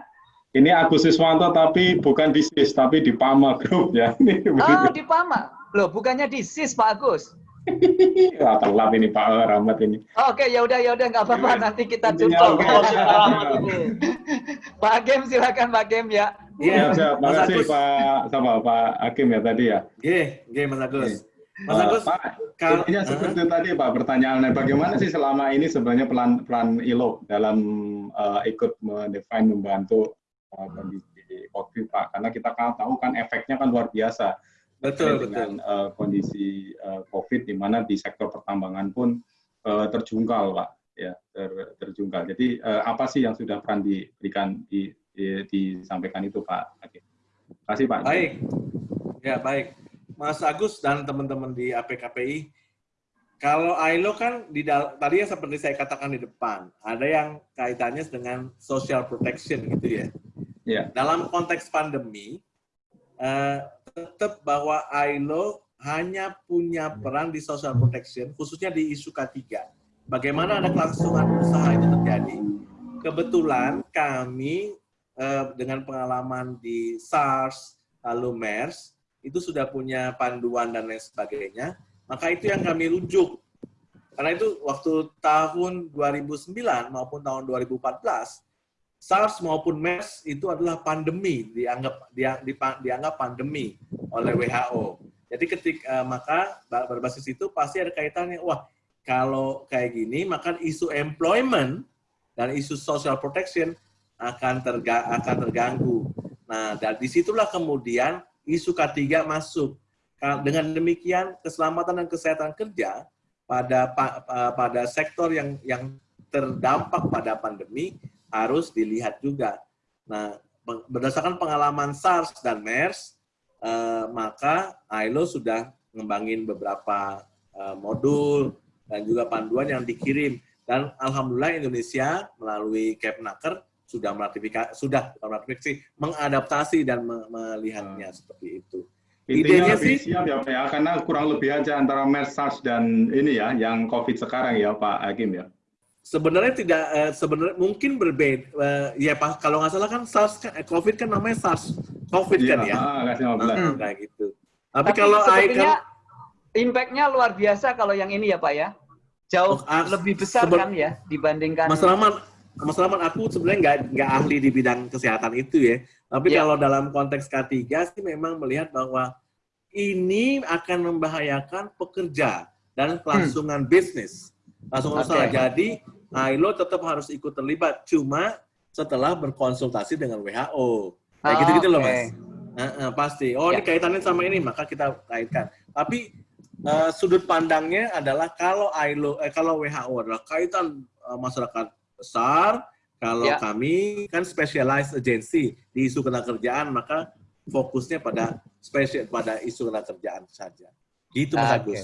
Ini Agus Siswanto tapi bukan di SIS, tapi di PAMA Group ya. Ini Oh di PAMA. Loh bukannya di SIS Pak Agus. Wah, telat ini Pak Rahmat ini. Oh, Oke ya udah ya udah nggak apa-apa nanti kita tutup. oke. Pak Hakim silakan Pak Hakim ya. Iya, Ya, siap. Mas Makasih Agus. Pak sama Pak Hakim ya tadi ya. Oke, oke Mas Agus. Mas Eh, Agus, Pak, kalau- intinya seperti tadi Pak pertanyaannya bagaimana sih selama ini sebenarnya peran peran ILO dalam eh, ikut mendefine membantu eh, kondisi COVID Pak karena kita kan tahu kan efeknya kan luar biasa betul, dengan eh, kondisi eh, COVID di mana di sektor pertambangan pun eh, terjungkal Pak ya ter- terjungkal. Jadi eh, apa sih yang sudah peran diberikan di, di- disampaikan itu Pak Hakim? Terima kasih Pak. Baik, ya baik. Mas Agus dan teman-teman di APKPI, kalau ILO kan di tadi yang seperti saya katakan di depan, ada yang kaitannya dengan social protection gitu ya. Ya. Dalam konteks pandemi, eh, tetap bahwa ILO hanya punya peran di social protection, khususnya di isu K3. Bagaimana ada kelangsungan usaha itu terjadi? Kebetulan kami eh, dengan pengalaman di SARS, lalu MERS, itu sudah punya panduan dan lain sebagainya, maka itu yang kami rujuk. Karena itu waktu tahun 2009 maupun tahun 2014, SARS maupun MERS itu adalah pandemi, dianggap dianggap pandemi oleh WHO. Jadi ketika maka berbasis itu pasti ada kaitannya, wah kalau kayak gini maka isu employment dan isu social protection akan terga akan terganggu. Nah, dari di situlah kemudian isu K3 masuk. Dengan demikian keselamatan dan kesehatan kerja pada pa- pa- pada sektor yang yang terdampak pada pandemi harus dilihat juga. Nah, berdasarkan pengalaman SARS dan MERS, eh, maka ILO sudah ngembangin beberapa eh, modul dan juga panduan yang dikirim dan alhamdulillah Indonesia melalui Kepnaker sudah meratifikasi sudah meratifikasi mengadaptasi dan me- melihatnya seperti itu. Intinya Idenya lebih sih- siap ya Pak ya, karena kurang lebih aja antara MERS, SARS dan ini ya, yang COVID sekarang ya Pak Hakim ya. Sebenarnya tidak eh, sebenarnya mungkin berbeda eh, ya Pak kalau nggak salah kan SARS kan eh, COVID kan namanya SARS COVID kan ya. ah, kasih 15. Nah, kayak gitu. Tapi, Tapi kalau I sepertinya kan impact-nya luar biasa kalau yang ini ya Pak ya. Jauh Oh, ah, lebih besar seben- kan ya dibandingkan Mas Rahman, Mas Rahman aku sebenarnya nggak nggak ahli di bidang kesehatan itu ya. Tapi Ya. kalau dalam konteks K3 sih memang melihat bahwa ini akan membahayakan pekerja dan kelangsungan bisnis. Kelangsungan Oke. usaha. Jadi ILO tetap harus ikut terlibat. Cuma setelah berkonsultasi dengan WHO. Kayak Ah, gitu-gitu loh oke. Mas. Heeh, pasti. Oh ini Ya. kaitannya sama ini, maka kita kaitkan. Tapi eh, sudut pandangnya adalah kalau ILO, eh, kalau WHO adalah kaitan eh, masyarakat besar Kalau Ya. kami kan specialized agency di isu ketenagakerjaan, maka fokusnya pada spesial pada isu ketenagakerjaan saja. Gitu Mas Oke. Agus.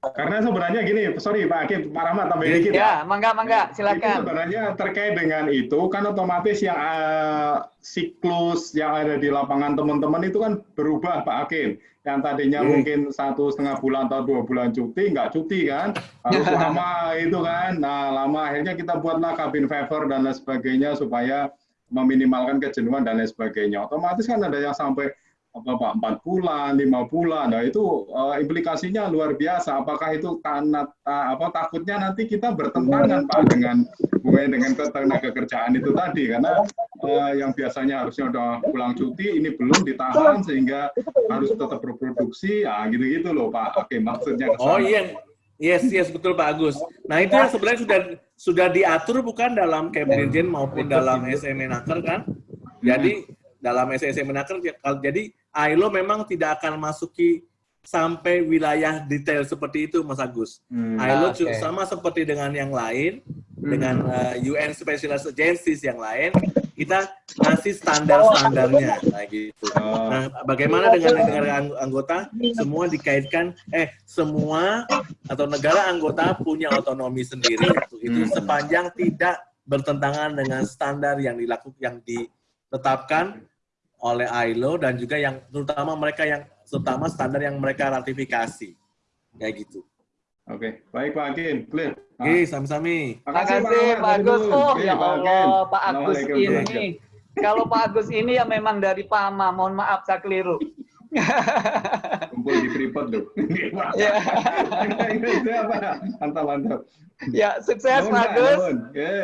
Karena sebenarnya gini, sorry Pak Hakim, Pak Rahmat tambah dikit Ya, mangga, mangga, Itu silakan. sebenarnya terkait dengan itu kan otomatis yang eh, siklus yang ada di lapangan teman-teman itu kan berubah Pak Hakim. Yang tadinya Hmm. mungkin satu setengah bulan atau dua bulan cuti, nggak cuti kan, harus lama itu kan. Nah lama akhirnya kita buatlah kabin favor dan lain sebagainya supaya meminimalkan kejenuhan dan lain sebagainya. Otomatis kan ada yang sampai apa Pak empat bulan, lima bulan. Nah itu eh, implikasinya luar biasa. Apakah itu karena ta- apa takutnya nanti kita bertentangan Pak dengan hubungannya dengan tenaga kerjaan itu tadi karena eh, yang biasanya harusnya udah pulang cuti ini belum ditahan sehingga harus tetap berproduksi. Ah gitu-gitu loh Pak. Oke maksudnya ke Oh iya, yes yes betul Pak Agus. Nah itu yang sebenarnya sudah sudah diatur bukan dalam Kemdirijen maupun dalam SMA Naker kan? Jadi dalam SMA Naker kalau- jadi ILO memang tidak akan masuki sampai wilayah detail seperti itu Mas Agus. Hmm. ILO Oke. cu- sama seperti dengan yang lain, dengan uh, UN Specialized Agencies yang lain, kita ngasih standar-standarnya, nah gitu. Oh. Nah, bagaimana dengan negara ang- anggota? Semua dikaitkan, eh, semua atau negara anggota punya otonomi sendiri. Itu Hmm. sepanjang tidak bertentangan dengan standar yang dilakukan, yang ditetapkan oleh ILO dan juga yang terutama mereka yang terutama standar yang mereka ratifikasi. Kayak gitu. Oke, baik Pak Hakim, clear. Oke, sami-sami. Terima kasih Pak Agus. Oh ya Allah, Pak Agus ini. Kalau Pak Agus ini ya memang dari Pama. Mohon maaf saya keliru. kumpul di Freeport loh. Ya. Mantap, mantap. Ya, sukses Pak Agus.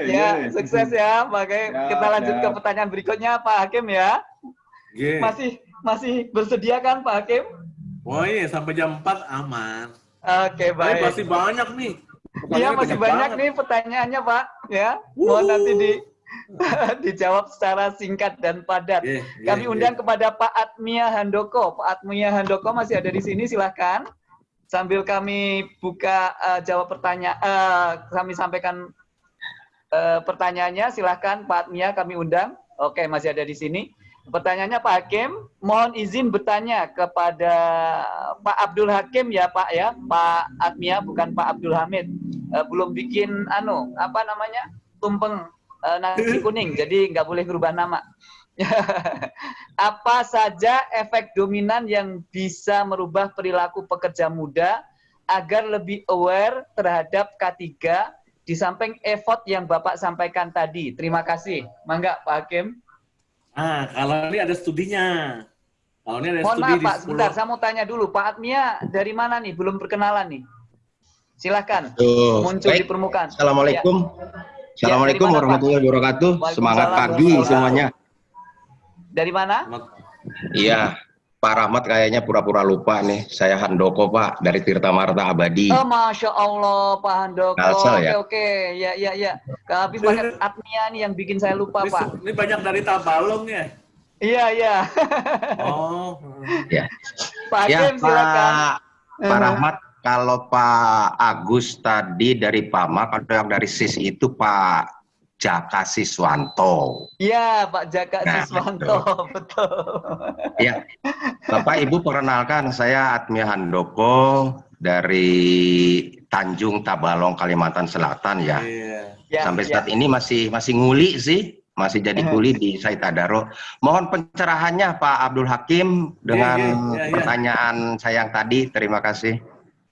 Ya, sukses ya. Makanya Ya, kita lanjut ya. ke pertanyaan berikutnya Pak Hakim ya. Masih masih bersedia kan Pak Hakim? Oh iya, sampai jam 4 aman. Oke, Tapi baik. masih banyak nih. Iya masih banyak banget. nih pertanyaannya Pak. Ya, mohon Wuhu. nanti di dijawab secara singkat dan padat. Iya, iya, Kami iya. undang kepada Pak Atmia Handoko. Pak Atmia Handoko masih ada di sini, silahkan. Sambil kami buka eh, jawab pertanyaan, eh, kami sampaikan eh, pertanyaannya, silahkan Pak Atmia kami undang. Oke, masih ada di sini. Pertanyaannya Pak Hakim, mohon izin bertanya kepada Pak Abdul Hakim ya Pak ya, Pak Atmia bukan Pak Abdul Hamid. Eh, belum bikin anu apa namanya tumpeng eh, nasi kuning, jadi nggak boleh berubah nama. apa saja efek dominan yang bisa merubah perilaku pekerja muda agar lebih aware terhadap K3 di samping effort yang Bapak sampaikan tadi. Terima kasih. Mangga Pak Hakim. Ah, kalau ini ada studinya. Kalau ini ada Mohon studi maaf Pak, 10 sebentar saya mau tanya dulu. Pak Atmia dari mana nih? Belum perkenalan nih. Silakan Tuh, muncul baik. di permukaan. Assalamualaikum. Assalamualaikum dari mana, Pak? warahmatullahi wabarakatuh. Semangat pagi semuanya. Dari mana? Iya, Pak Rahmat kayaknya pura-pura lupa nih. Saya Handoko Pak dari Tirta Marta Abadi. Oh, masya Allah, Pak Handoko. Kalsel, Oke, ya? oke, ya, ya, ya. Habis pakai Atmia nih yang bikin saya lupa, Ini, Pak. ini banyak dari Tabalong ya. Iya, iya. Oh. Ya, Pak ya Hakim, silakan. Pak, Pak Rahmat. Kalau Pak Agus tadi dari PAMA, kalau yang dari SIS itu Pak Jaka Siswanto. Iya, Pak Jaka Nah, Siswanto, betul. Ya, Bapak Ibu perkenalkan saya Atmia Handoko dari Tanjung Tabalong Kalimantan Selatan ya. Iya. Ya, Sampai ya. saat ini masih masih nguli sih, masih jadi kuli di Said Adaro. Mohon pencerahannya Pak Abdul Hakim dengan Iya, iya, iya, iya. pertanyaan saya yang tadi. Terima kasih.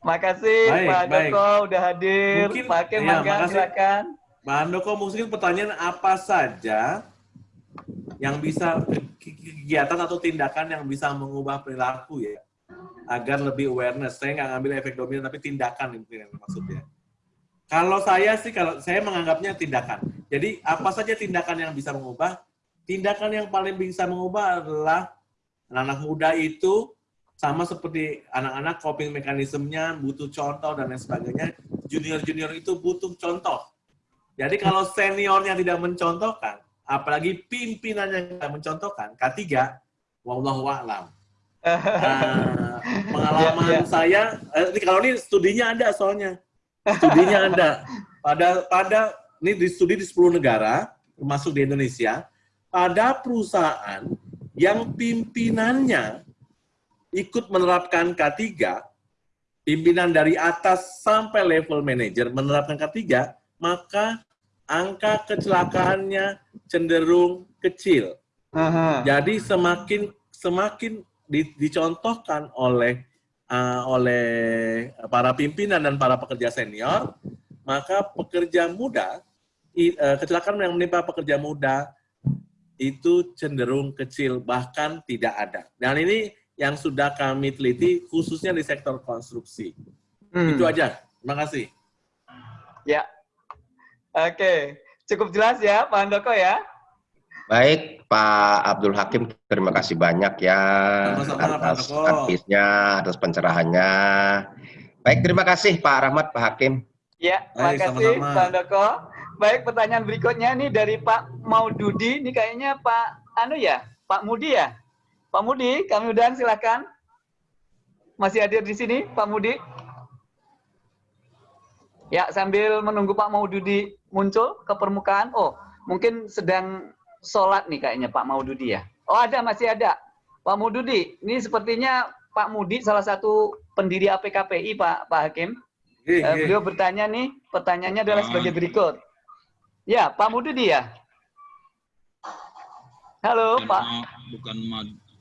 Makasih Baik, Pak baik. Joko udah hadir. Mungkin- Pak Hakim, iya, makasih. silakan. Pak Handoko, mungkin pertanyaan apa saja yang bisa kegiatan atau tindakan yang bisa mengubah perilaku ya agar lebih awareness. Saya nggak ngambil efek dominan tapi tindakan mungkin yang maksudnya. Kalau saya sih kalau saya menganggapnya tindakan. Jadi apa saja tindakan yang bisa mengubah? Tindakan yang paling bisa mengubah adalah anak-anak muda itu sama seperti anak-anak coping mekanismenya butuh contoh dan lain sebagainya. Junior-junior itu butuh contoh. Jadi kalau seniornya tidak mencontohkan, apalagi pimpinannya tidak mencontohkan, K3, wallahu a'lam. Nah, pengalaman Ya, ya. saya, eh, ini kalau ini studinya ada soalnya. Studinya ada. Pada pada ini di studi di 10 negara, termasuk di Indonesia, pada perusahaan yang pimpinannya ikut menerapkan K3, pimpinan dari atas sampai level manajer menerapkan K3, maka angka kecelakaannya cenderung kecil. Aha. Jadi semakin semakin di- dicontohkan oleh uh, oleh para pimpinan dan para pekerja senior, maka pekerja muda i- uh, kecelakaan yang menimpa pekerja muda itu cenderung kecil bahkan tidak ada. Dan ini yang sudah kami teliti khususnya di sektor konstruksi. Hmm. Itu aja. Terima kasih. Ya. Oke, cukup jelas ya Pak Handoko ya. Baik, Pak Abdul Hakim, terima kasih banyak ya Sama-sama, atas advisnya, atas pencerahannya. Baik, terima kasih Pak Rahmat, Pak Hakim. Ya, Baik, makasih sama-sama. Pak Handoko. Baik, pertanyaan berikutnya nih dari Pak Maududi. Ini kayaknya Pak Anu ya, Pak Mudi ya. Pak Mudi, kami udahan silakan. Masih hadir di sini, Pak Mudi. Ya, sambil menunggu Pak Maududi muncul ke permukaan. Oh, mungkin sedang sholat nih kayaknya Pak Maududi ya. Oh, ada, masih ada. Pak Maududi, ini sepertinya Pak Mudi salah satu pendiri APKPI, Pak Pak Hakim. Oke, Eh, oke. beliau bertanya nih, pertanyaannya adalah Ah. sebagai berikut. Ya, Pak Mududi ya. Halo, bukan, Pak. Bukan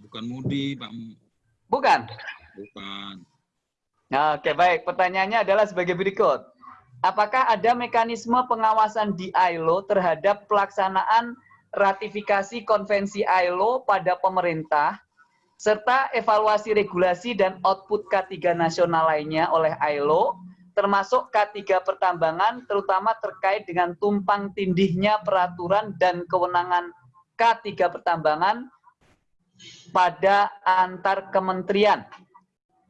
bukan Mudi, Pak. Bukan. Bukan. Oke, baik. Pertanyaannya adalah sebagai berikut. Apakah ada mekanisme pengawasan di ILO terhadap pelaksanaan ratifikasi konvensi ILO pada pemerintah serta evaluasi regulasi dan output K3 nasional lainnya oleh ILO termasuk K3 pertambangan terutama terkait dengan tumpang tindihnya peraturan dan kewenangan K3 pertambangan pada antar kementerian.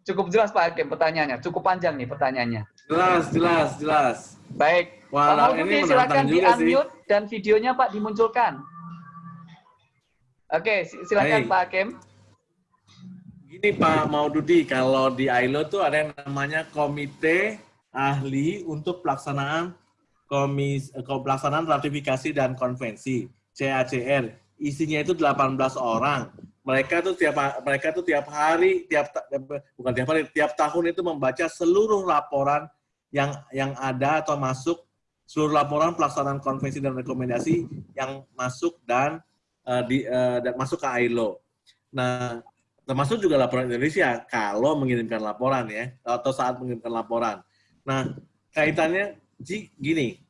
Cukup jelas Pak Hakim pertanyaannya, cukup panjang nih pertanyaannya. Jelas, jelas, jelas. Baik, Wah, Pak menantang silakan di juga sih. unmute dan videonya Pak dimunculkan. Oke, si- silakan Baik. Pak Hakim. Gini Pak Maududi, kalau di ILO tuh ada yang namanya Komite Ahli untuk Pelaksanaan Komis, eh, Pelaksanaan Ratifikasi dan Konvensi CACR. Isinya itu 18 orang. Mereka tuh tiap mereka tuh tiap hari, tiap ta- bukan tiap hari, tiap tahun itu membaca seluruh laporan yang yang ada atau masuk seluruh laporan pelaksanaan konvensi dan rekomendasi yang masuk dan eh, di eh, dan masuk ke ILO. Nah, termasuk juga laporan Indonesia kalau mengirimkan laporan ya atau saat mengirimkan laporan. Nah kaitannya gini,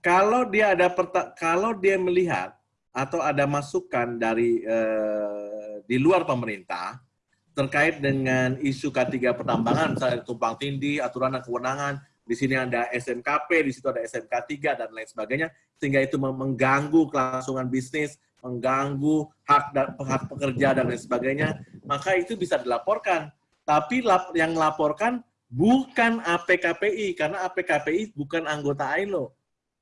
kalau dia ada kalau dia melihat atau ada masukan dari eh, di luar pemerintah terkait dengan isu K3 pertambangan, misalnya tumpang tindih, aturan dan kewenangan, di sini ada SMKP, di situ ada SMK3 dan lain sebagainya, sehingga itu mengganggu kelangsungan bisnis, mengganggu hak dan hak pekerja dan lain sebagainya, maka itu bisa dilaporkan. Tapi yang melaporkan bukan APKPI karena APKPI bukan anggota ILO.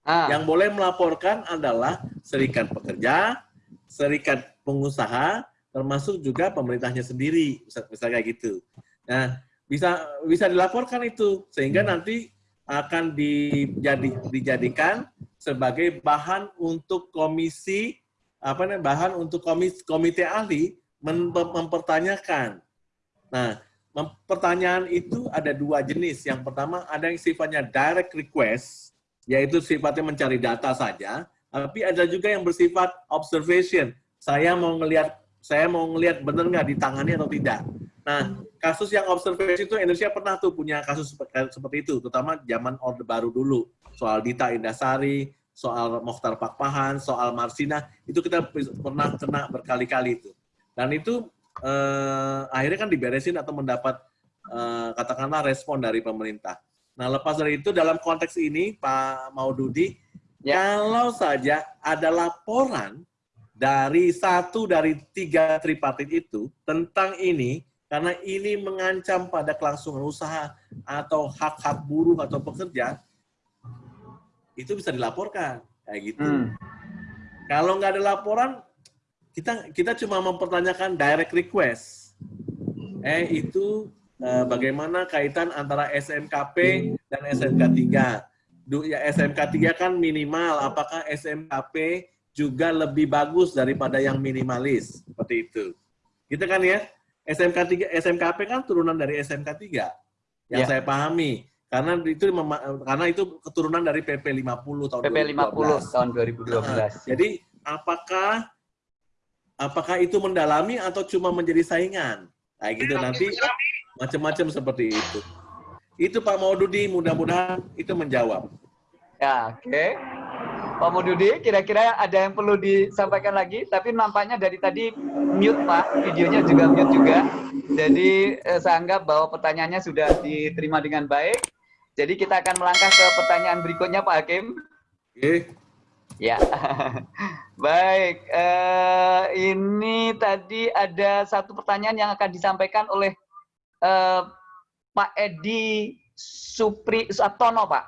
Ah, Yang boleh melaporkan adalah serikat pekerja, serikat pengusaha, termasuk juga pemerintahnya sendiri, bisa kayak gitu. Nah, bisa bisa dilaporkan itu sehingga nanti akan dijadi, dijadikan sebagai bahan untuk komisi apa namanya bahan untuk komis, komite ahli mem- mempertanyakan. Nah, pertanyaan itu ada dua jenis. Yang pertama ada yang sifatnya direct request, yaitu sifatnya mencari data saja, tapi ada juga yang bersifat observation. Saya mau ngelihat saya mau ngelihat benar nggak ditangani atau tidak. Nah, kasus yang observation itu Indonesia pernah tuh punya kasus sepe- seperti itu, terutama zaman Orde Baru dulu. Soal Dita Indasari, soal Mokhtar Pakpahan, soal Marsina, itu kita pernah kena berkali-kali itu. Dan itu eh, akhirnya kan diberesin atau mendapat eh, katakanlah respon dari pemerintah. Nah, lepas dari itu dalam konteks ini Pak Maududi, Ya. kalau saja ada laporan dari satu dari tiga tripartit itu tentang ini, karena ini mengancam pada kelangsungan usaha atau hak-hak buruh atau pekerja, itu bisa dilaporkan kayak gitu. hmm. Kalau nggak ada laporan, kita kita cuma mempertanyakan direct request. Eh itu bagaimana kaitan antara SMKP dan SMK 3? Du, ya SMK 3 kan minimal, apakah SMKP juga lebih bagus daripada yang minimalis seperti itu. Gitu kan ya? SMK 3 SMKP kan turunan dari SMK 3 yang Ya. saya pahami. Karena itu karena itu keturunan dari PP 50 tahun PP 50 2012. tahun 2012. Jadi apakah apakah itu mendalami atau cuma menjadi saingan? Kayak gitu nanti macam-macam seperti itu. Itu Pak Maududi mudah-mudahan itu menjawab. Ya, oke. Pak Mududi, kira-kira ada yang perlu disampaikan lagi? Tapi nampaknya dari tadi mute Pak, videonya juga mute juga. Jadi eh, saya anggap bahwa pertanyaannya sudah diterima dengan baik. Jadi kita akan melangkah ke pertanyaan berikutnya Pak Hakim. Oke. Ya, baik. eh, ini tadi ada satu pertanyaan yang akan disampaikan oleh eh, Pak Edi Supri Suatono, Pak.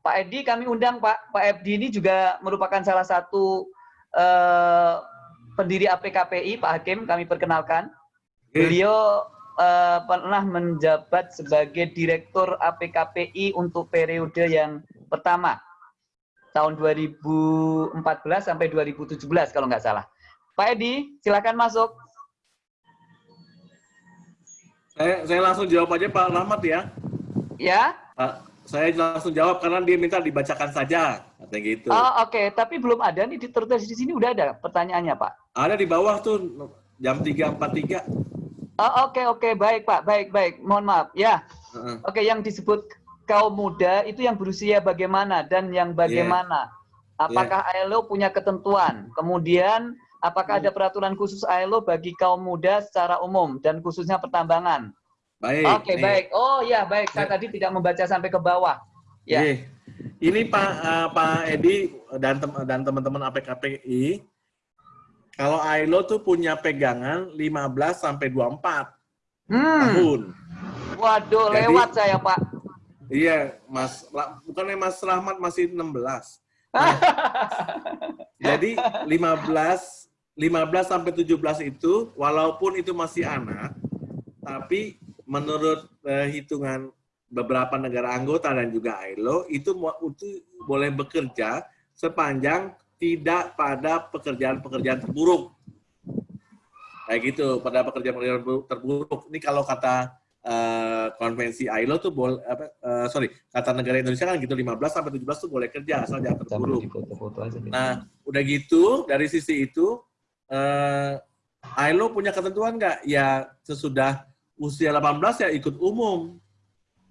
Pak Edi kami undang Pak. Pak Edi ini juga merupakan salah satu eh, pendiri APKPI, Pak Hakim. Kami perkenalkan. Beliau eh, pernah menjabat sebagai Direktur APKPI untuk periode yang pertama tahun 2014 sampai 2017 kalau nggak salah. Pak Edi, silakan masuk. Saya saya langsung jawab aja Pak Rahmat ya. Ya. Pak, saya langsung jawab karena dia minta dibacakan saja, katanya gitu. Oh, oke, tapi belum ada nih di tertulis di sini udah ada pertanyaannya, Pak. Ada di bawah tuh jam 3.43. Oh, oke, oke, baik, Pak. Baik, baik. Mohon maaf. Ya. Heeh. Oke, yang disebut kaum muda itu yang berusia bagaimana dan yang bagaimana? Apakah ILO punya ketentuan? Kemudian apakah ada peraturan khusus ILO bagi kaum muda secara umum dan khususnya pertambangan? Baik. Oke, nih. baik. Oh, ya, baik. Saya tadi tidak membaca sampai ke bawah. Ya. Nih, Ini Pak eh, Pak Edi dan tem- dan teman-teman APKPI kalau ILO tuh punya pegangan 15 sampai 24 Hmm. tahun. Waduh, Jadi- lewat saya, Pak. Iya, Mas bukannya Mas Rahmat masih 16. Nah, jadi 15 15 sampai 17 itu walaupun itu masih anak, tapi menurut eh, hitungan beberapa negara anggota dan juga ILO itu itu boleh bekerja sepanjang tidak pada pekerjaan-pekerjaan terburuk. Kayak gitu, pada pekerjaan-pekerjaan terburuk. Ini kalau kata eh, konvensi ILO tuh boleh apa eh, sorry, kata negara Indonesia kan gitu 15 sampai 17 tuh boleh kerja asal jangan terburuk. Nah, udah gitu dari sisi itu eh ILO punya ketentuan nggak? Ya sesudah usia 18 ya ikut umum.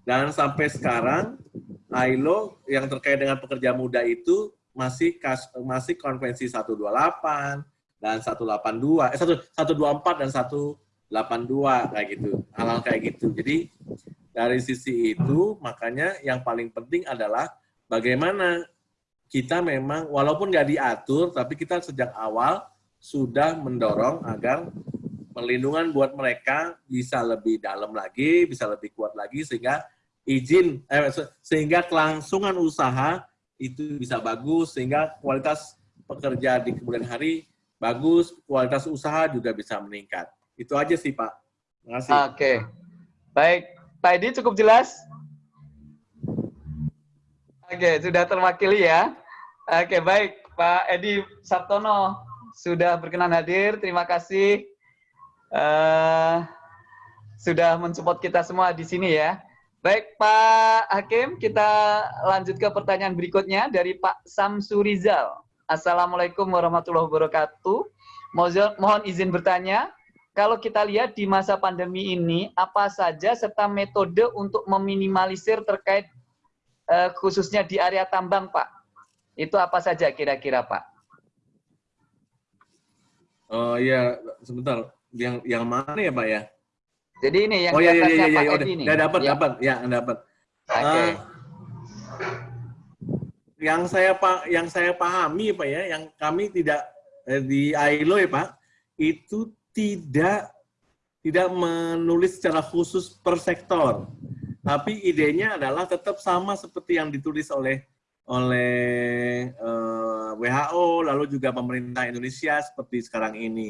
Dan sampai sekarang ILO yang terkait dengan pekerja muda itu masih kas, masih konvensi 128 dan 182, eh 1 124 dan 182 kayak gitu. Hal-hal kayak gitu. Jadi dari sisi itu makanya yang paling penting adalah bagaimana kita memang walaupun nggak diatur, tapi kita sejak awal sudah mendorong agar perlindungan buat mereka bisa lebih dalam lagi, bisa lebih kuat lagi sehingga izin eh, se- sehingga kelangsungan usaha itu bisa bagus sehingga kualitas pekerja di kemudian hari bagus, kualitas usaha juga bisa meningkat. Itu aja sih Pak. Terima kasih. Oke. Baik, Pak Edi cukup jelas? Oke, sudah terwakili ya. Oke, baik. Pak Edi Sabtono sudah berkenan hadir. Terima kasih. eh sudah mensupport kita semua di sini ya. Baik, Pak Hakim, kita lanjut ke pertanyaan berikutnya dari Pak Samsurizal. Assalamualaikum warahmatullahi wabarakatuh. Mohon mohon izin bertanya, kalau kita lihat di masa pandemi ini, apa saja serta metode untuk meminimalisir terkait eh, khususnya di area tambang, Pak? Itu apa saja kira-kira, Pak? Oh iya, sebentar. Yang yang mana ya, Pak ya? Jadi ini yang oh iya iya iya iya, Pak udah, dapat Ya. dapat ya dapat. Oke. Eh, yang saya pak yang saya pahami pak ya, yang kami tidak eh, di ILO ya pak, itu tidak tidak menulis secara khusus per sektor, tapi idenya adalah tetap sama seperti yang ditulis oleh oleh eh, WHO lalu juga pemerintah Indonesia seperti sekarang ini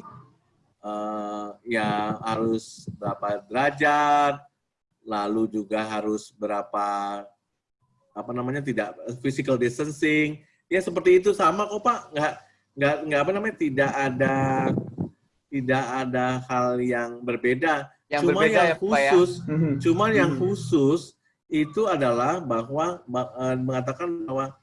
eh, ya harus berapa derajat, lalu juga harus berapa apa namanya tidak physical distancing, ya seperti itu sama kok Pak, nggak nggak nggak apa namanya tidak ada tidak ada hal yang berbeda. Yang cuma berbeda yang ya, ya? khusus, Mhm. cuma yang Mhm. khusus itu adalah bahwa ba- eh, mengatakan bahwa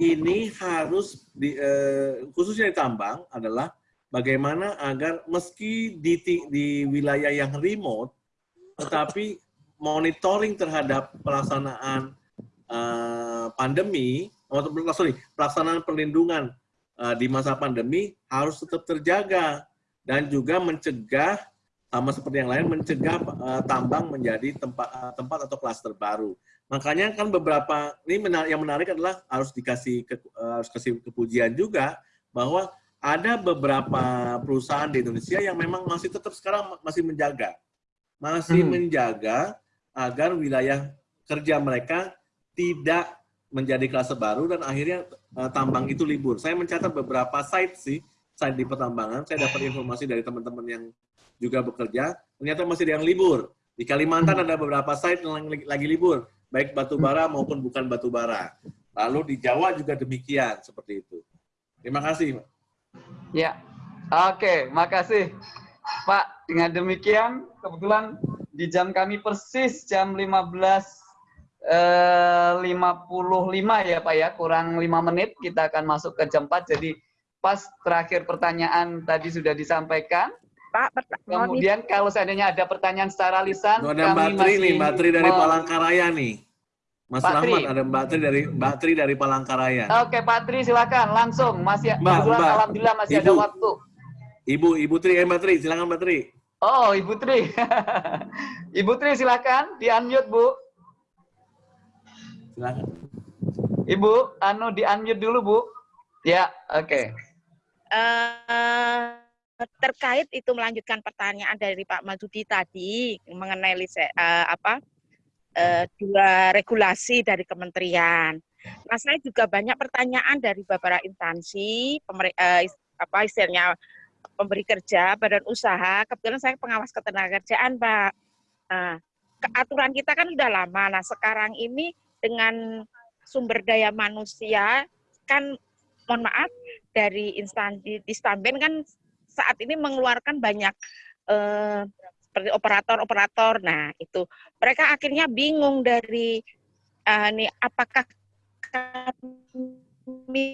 ini harus di, eh, khususnya di tambang adalah bagaimana agar meski di, di wilayah yang remote, tetapi monitoring terhadap pelaksanaan eh, pandemi, atau sorry, pelaksanaan perlindungan eh, di masa pandemi harus tetap terjaga dan juga mencegah sama seperti yang lain mencegah eh, tambang menjadi tempat eh, tempat atau klaster baru. Makanya kan beberapa ini menar- yang menarik adalah harus dikasih ke, eh, harus kasih kepujian juga bahwa ada beberapa perusahaan di Indonesia yang memang masih tetap sekarang ma- masih menjaga, masih Hmm. menjaga agar wilayah kerja mereka tidak menjadi klaster baru dan akhirnya eh, tambang itu libur. Saya mencatat beberapa site sih, site di pertambangan. Saya dapat informasi dari teman-teman yang juga bekerja, ternyata masih ada yang libur. Di Kalimantan ada beberapa site yang lagi, libur, baik batu bara maupun bukan batu bara. Lalu di Jawa juga demikian, seperti itu. Terima kasih. Pak. Ya, oke, makasih Pak. Dengan demikian, kebetulan di jam kami persis jam 15 eh, 55 ya Pak ya, kurang 5 menit kita akan masuk ke jam 4. Jadi pas terakhir pertanyaan tadi sudah disampaikan. Pak, Kemudian kalau seandainya ada pertanyaan secara lisan, Tuh, ada Mbak kami Tri masih nih, Mbak Tri dari Palangkaraya nih. Mas Pak Rahmat, Tri. ada Mbak Tri dari Mbak Tri dari Palangkaraya. Oke, Pak Tri silakan langsung. Masih Mbak, kebetulan Mbak. alhamdulillah masih ada Ibu. waktu. Ibu, Ibu Tri, eh Mbak Tri, silakan Mbak Tri. Oh, Ibu Tri. Ibu Tri silakan di-unmute, Bu. Silakan. Ibu, anu di-unmute dulu, Bu. Ya, oke. eh terkait itu melanjutkan pertanyaan dari Pak Madudi tadi mengenai eh, apa eh, dua regulasi dari kementerian. Nah, saya juga banyak pertanyaan dari beberapa instansi, pemer, eh, is- apa istilahnya pemberi kerja, badan usaha. Kebetulan saya pengawas ketenagakerjaan, Pak. Nah, ke- aturan kita kan udah lama. Nah, sekarang ini dengan sumber daya manusia kan mohon maaf dari instansi di Stamben kan saat ini mengeluarkan banyak eh, seperti operator-operator. Nah, itu. Mereka akhirnya bingung dari eh, nih apakah kami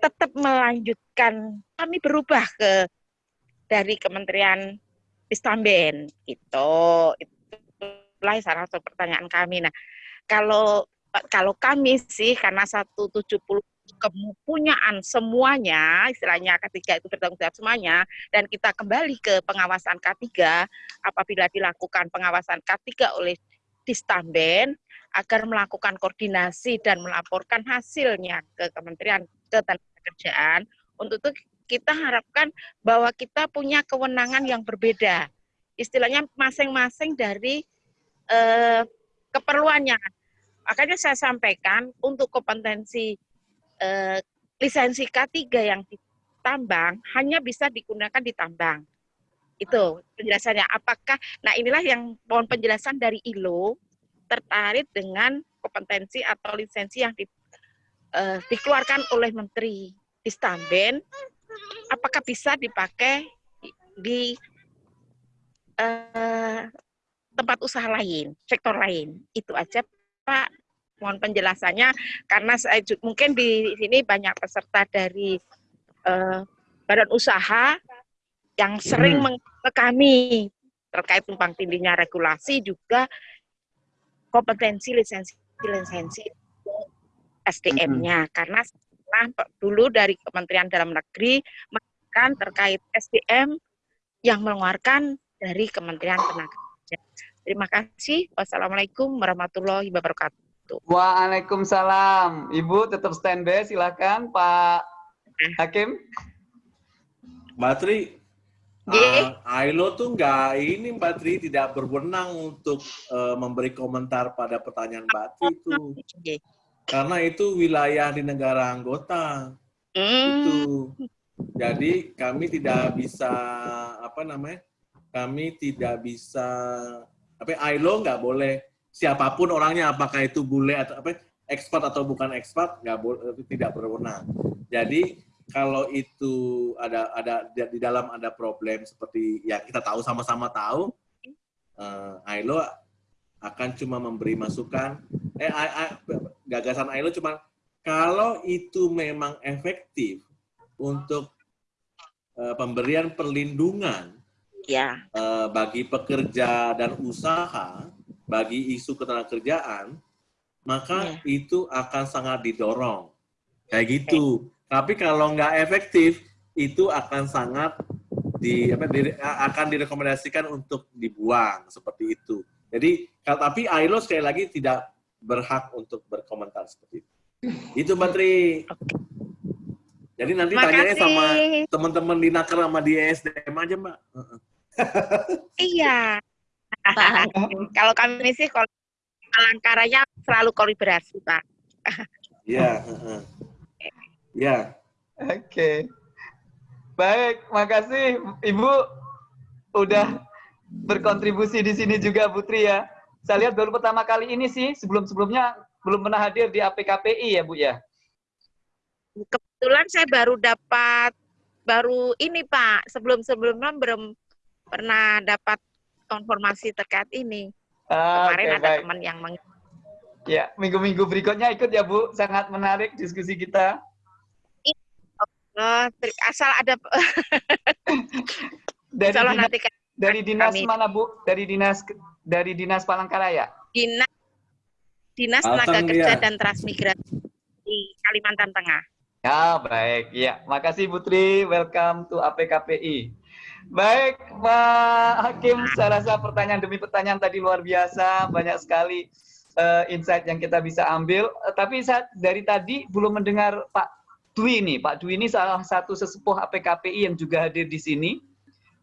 tetap melanjutkan kami berubah ke dari Kementerian Istamben itu itulah salah satu pertanyaan kami. Nah kalau kalau kami sih karena 170 kepunyaan semuanya istilahnya ketiga itu bertanggung jawab semuanya dan kita kembali ke pengawasan K3 apabila dilakukan pengawasan K3 oleh Distamben agar melakukan koordinasi dan melaporkan hasilnya ke Kementerian Ketenagakerjaan. Untuk itu kita harapkan bahwa kita punya kewenangan yang berbeda. Istilahnya masing-masing dari eh, keperluannya. Makanya saya sampaikan untuk kompetensi eh, lisensi K3 yang ditambang hanya bisa digunakan di tambang. Itu penjelasannya. Apakah, nah inilah yang mohon penjelasan dari ILO tertarik dengan kompetensi atau lisensi yang di, eh, dikeluarkan oleh Menteri Istamben, apakah bisa dipakai di eh, tempat usaha lain, sektor lain. Itu aja Pak. Mohon penjelasannya karena saya ju- mungkin di sini banyak peserta dari eh, badan usaha yang sering Hmm. ke kami terkait tumpang tindihnya regulasi juga kompetensi lisensi lisensi SDM-nya karena setelah dulu dari Kementerian Dalam Negeri mengatakan terkait SDM yang mengeluarkan dari Kementerian Tenaga Kerja. Terima kasih. Wassalamualaikum warahmatullahi wabarakatuh. Waalaikumsalam. Ibu tetap standby, silakan Pak Hakim. Mbak Tri, Nggih. uh, ILO tuh nggak ini Mbak Tri tidak berwenang untuk uh, memberi komentar pada pertanyaan Mbak Tri itu. Nggih. Karena itu wilayah di negara anggota. Hmm, Itu. Jadi kami tidak bisa apa namanya? Kami tidak bisa apa ILO nggak boleh siapa pun orangnya apakah itu bule atau apa ekspat atau bukan ekspat nggak tidak berwenang. Jadi kalau itu ada ada di dalam ada problem seperti ya kita tahu sama-sama tahu, uh, ILO akan cuma memberi masukan. Eh, I, I, gagasan ILO cuma kalau itu memang efektif untuk uh, pemberian perlindungan ya. uh, bagi pekerja dan usaha, bagi isu ketenagakerjaan, maka ya. itu akan sangat didorong. Kayak gitu. Tapi kalau nggak efektif, itu akan sangat di, apa, di, akan direkomendasikan untuk dibuang seperti itu. Jadi, tapi ILO sekali lagi tidak berhak untuk berkomentar seperti itu. Itu Tri. Jadi nanti tanya sama teman-teman di Naker sama di ESDM aja Mbak. iya. kalau kami sih kalau alangkaranya selalu kolaborasi Pak. Iya. Ya. Oke. Baik, makasih Ibu udah berkontribusi di sini juga Putri ya. Saya lihat baru pertama kali ini sih, sebelum-sebelumnya belum pernah hadir di APKPI ya Bu ya. Kebetulan saya baru dapat baru ini Pak, sebelum-sebelumnya belum pernah dapat konfirmasi terkait ini. Ah, Kemarin okay, ada baik. teman yang meng Ya, minggu-minggu berikutnya ikut ya Bu, sangat menarik diskusi kita. Oh, asal ada dari dinas, nanti dari dinas kami. mana Bu? Dari dinas dari dinas Palangkaraya? Dinas Dinas Tenaga Kerja ya. dan Transmigrasi di Kalimantan Tengah. Ya, baik. Ya, makasih Putri. Welcome to APKPI. Baik, Pak Hakim, saya rasa pertanyaan demi pertanyaan tadi luar biasa, banyak sekali uh, insight yang kita bisa ambil. Uh, tapi saat dari tadi belum mendengar Pak Dwi nih. Pak Dwi ini salah satu sesepuh APKPI yang juga hadir di sini.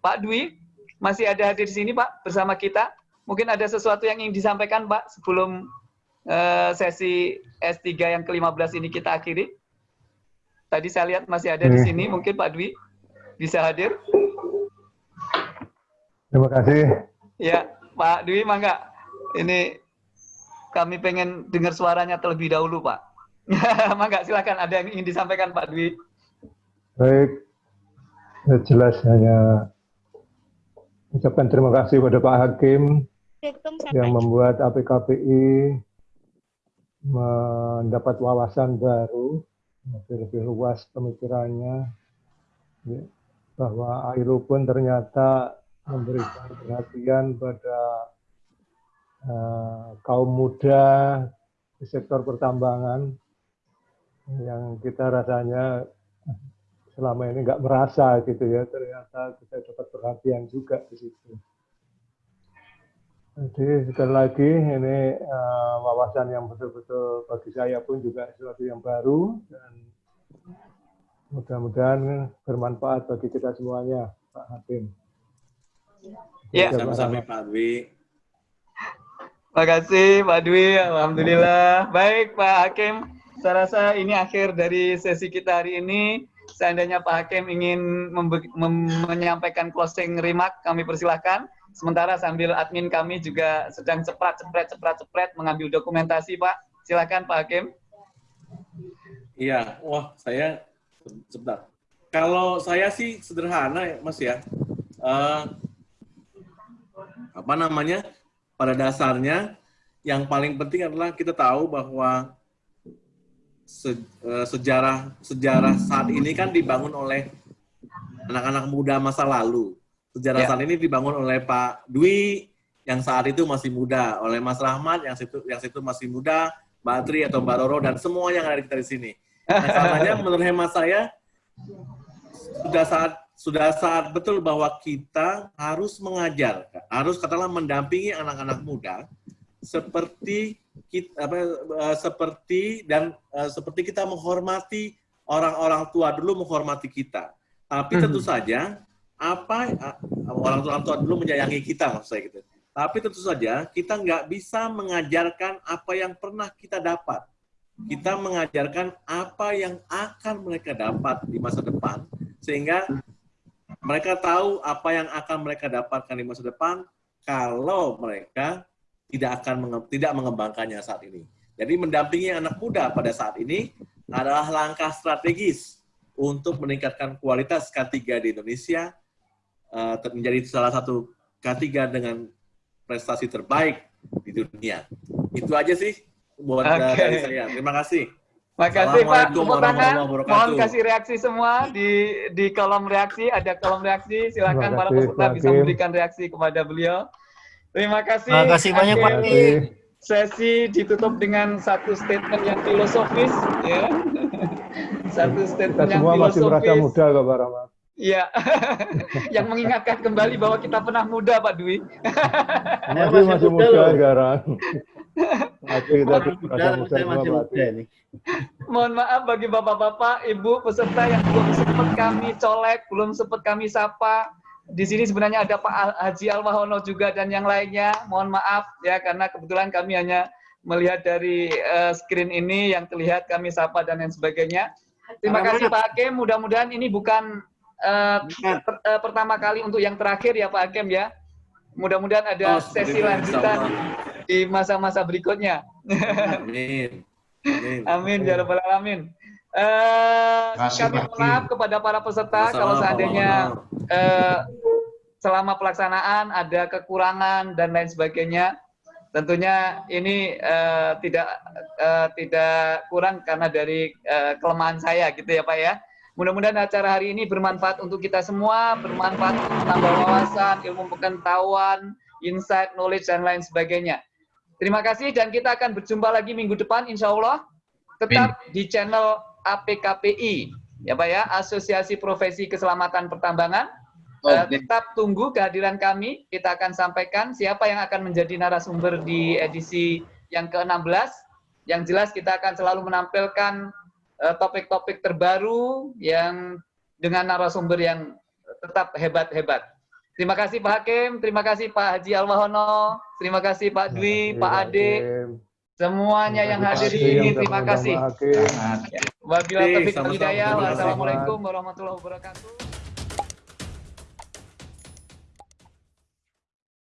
Pak Dwi, masih ada hadir di sini Pak bersama kita. Mungkin ada sesuatu yang ingin disampaikan Pak sebelum uh, sesi S3 yang ke-15 ini kita akhiri. Tadi saya lihat masih ada di hmm. sini, mungkin Pak Dwi bisa hadir. Terima kasih. Ya, Pak Dwi, mangga. Ini kami pengen dengar suaranya terlebih dahulu, Pak. Mangga silakan ada yang ingin disampaikan Pak Dwi. Baik, ya, jelas hanya ucapkan terima kasih pada Pak Hakim yang membuat APKPI mendapat wawasan baru, lebih, lebih luas pemikirannya, ya, bahwa AILU pun ternyata memberikan perhatian pada uh, kaum muda di sektor pertambangan yang kita rasanya selama ini nggak merasa gitu ya ternyata kita dapat perhatian juga di situ. Jadi sekali lagi ini uh, wawasan yang betul-betul bagi saya pun juga sesuatu yang baru dan mudah-mudahan bermanfaat bagi kita semuanya, Pak Hakim. Ya, sama-sama Pak Dwi. Terima kasih Pak Dwi, Alhamdulillah. Baik Pak Hakim, saya rasa ini akhir dari sesi kita hari ini. Seandainya Pak Hakim ingin menyampaikan closing remark, kami persilahkan. Sementara sambil admin kami juga sedang cepat, cepret, cepret, cepret mengambil dokumentasi, Pak. Silakan Pak Hakim. Iya, wah saya sebentar. Kalau saya sih sederhana ya, Mas ya. Uh, apa namanya? Pada dasarnya yang paling penting adalah kita tahu bahwa se, uh, sejarah sejarah saat ini kan dibangun oleh anak-anak muda masa lalu. Sejarah ya. saat ini dibangun oleh Pak Dwi yang saat itu masih muda, oleh Mas Rahmat yang situ yang situ masih muda, Mbak Tri atau Mbak Roro dan semua yang ada kita di sini. Nah, karenanya menurut hemat saya sudah saat sudah saat betul bahwa kita harus mengajar, harus katakanlah mendampingi anak-anak muda seperti kita, apa, uh, seperti dan uh, seperti kita menghormati orang-orang tua dulu menghormati kita. Tapi tentu mm -hmm. saja apa uh, orang tua tua dulu menyayangi kita maksud saya gitu. Tapi tentu saja kita nggak bisa mengajarkan apa yang pernah kita dapat. Kita mengajarkan apa yang akan mereka dapat di masa depan sehingga mereka tahu apa yang akan mereka dapatkan di masa depan kalau mereka tidak akan menge tidak mengembangkannya saat ini. Jadi mendampingi anak muda pada saat ini adalah langkah strategis untuk meningkatkan kualitas K3 di Indonesia uh, menjadi salah satu K3 dengan prestasi terbaik di dunia. Itu aja sih buat Oke. dari saya. Terima kasih. Makasih Pak. Wabarakatuh. Mohon kasih reaksi semua di di kolom reaksi. Ada kolom reaksi. Silakan para peserta bisa memberikan reaksi kepada beliau. Terima kasih. Terima kasih banyak, Pak. Sesi ditutup dengan satu statement yang filosofis, ya. Satu Kita statement yang semua masih merasa muda kok Pak Rahmat. Iya. yang mengingatkan kembali bahwa kita pernah muda, Pak Dwi. Masih masih muda sekarang. Masih kita merasa muda saya semua masih Pak muda ini. Mohon maaf bagi bapak-bapak, ibu peserta yang belum sempat kami colek, belum sempat kami sapa. Di sini sebenarnya ada Pak Al- Haji Alwahono juga dan yang lainnya. Mohon maaf ya karena kebetulan kami hanya melihat dari eh, screen ini yang terlihat kami sapa dan lain sebagainya. Terima kasih Pak Hakim. Mudah-mudahan ini bukan eh, per- eh, pertama kali untuk yang terakhir ya Pak Hakim ya. Mudah-mudahan ada Oh, sesi lanjutan. Di masa-masa berikutnya. Amin. Amin. Amin ya rabbal alamin. Eh, Kasih, kami maaf kepada para peserta Sama-sama, kalau seandainya eh, selama pelaksanaan ada kekurangan dan lain sebagainya. Tentunya ini eh, tidak eh, tidak kurang karena dari eh, kelemahan saya gitu ya Pak ya. Mudah-mudahan acara hari ini bermanfaat untuk kita semua, bermanfaat untuk menambah wawasan, ilmu pengetahuan, insight, knowledge, dan lain sebagainya. Terima kasih dan kita akan berjumpa lagi minggu depan insya Allah. Tetap di channel APKPI, ya Pak ya, Asosiasi Profesi Keselamatan Pertambangan. Eh, tetap tunggu kehadiran kami. Kita akan sampaikan siapa yang akan menjadi narasumber di edisi yang ke-16. Yang jelas kita akan selalu menampilkan eh, topik-topik terbaru yang dengan narasumber yang tetap hebat-hebat. Terima kasih Pak Hakim, terima kasih Pak Haji Alwahono, terima kasih Pak Dwi, Pak Ade, semuanya yang hadir di sini, terima kasih. Wabillahi taufiq wal hidayah. Wassalamualaikum warahmatullahi wabarakatuh.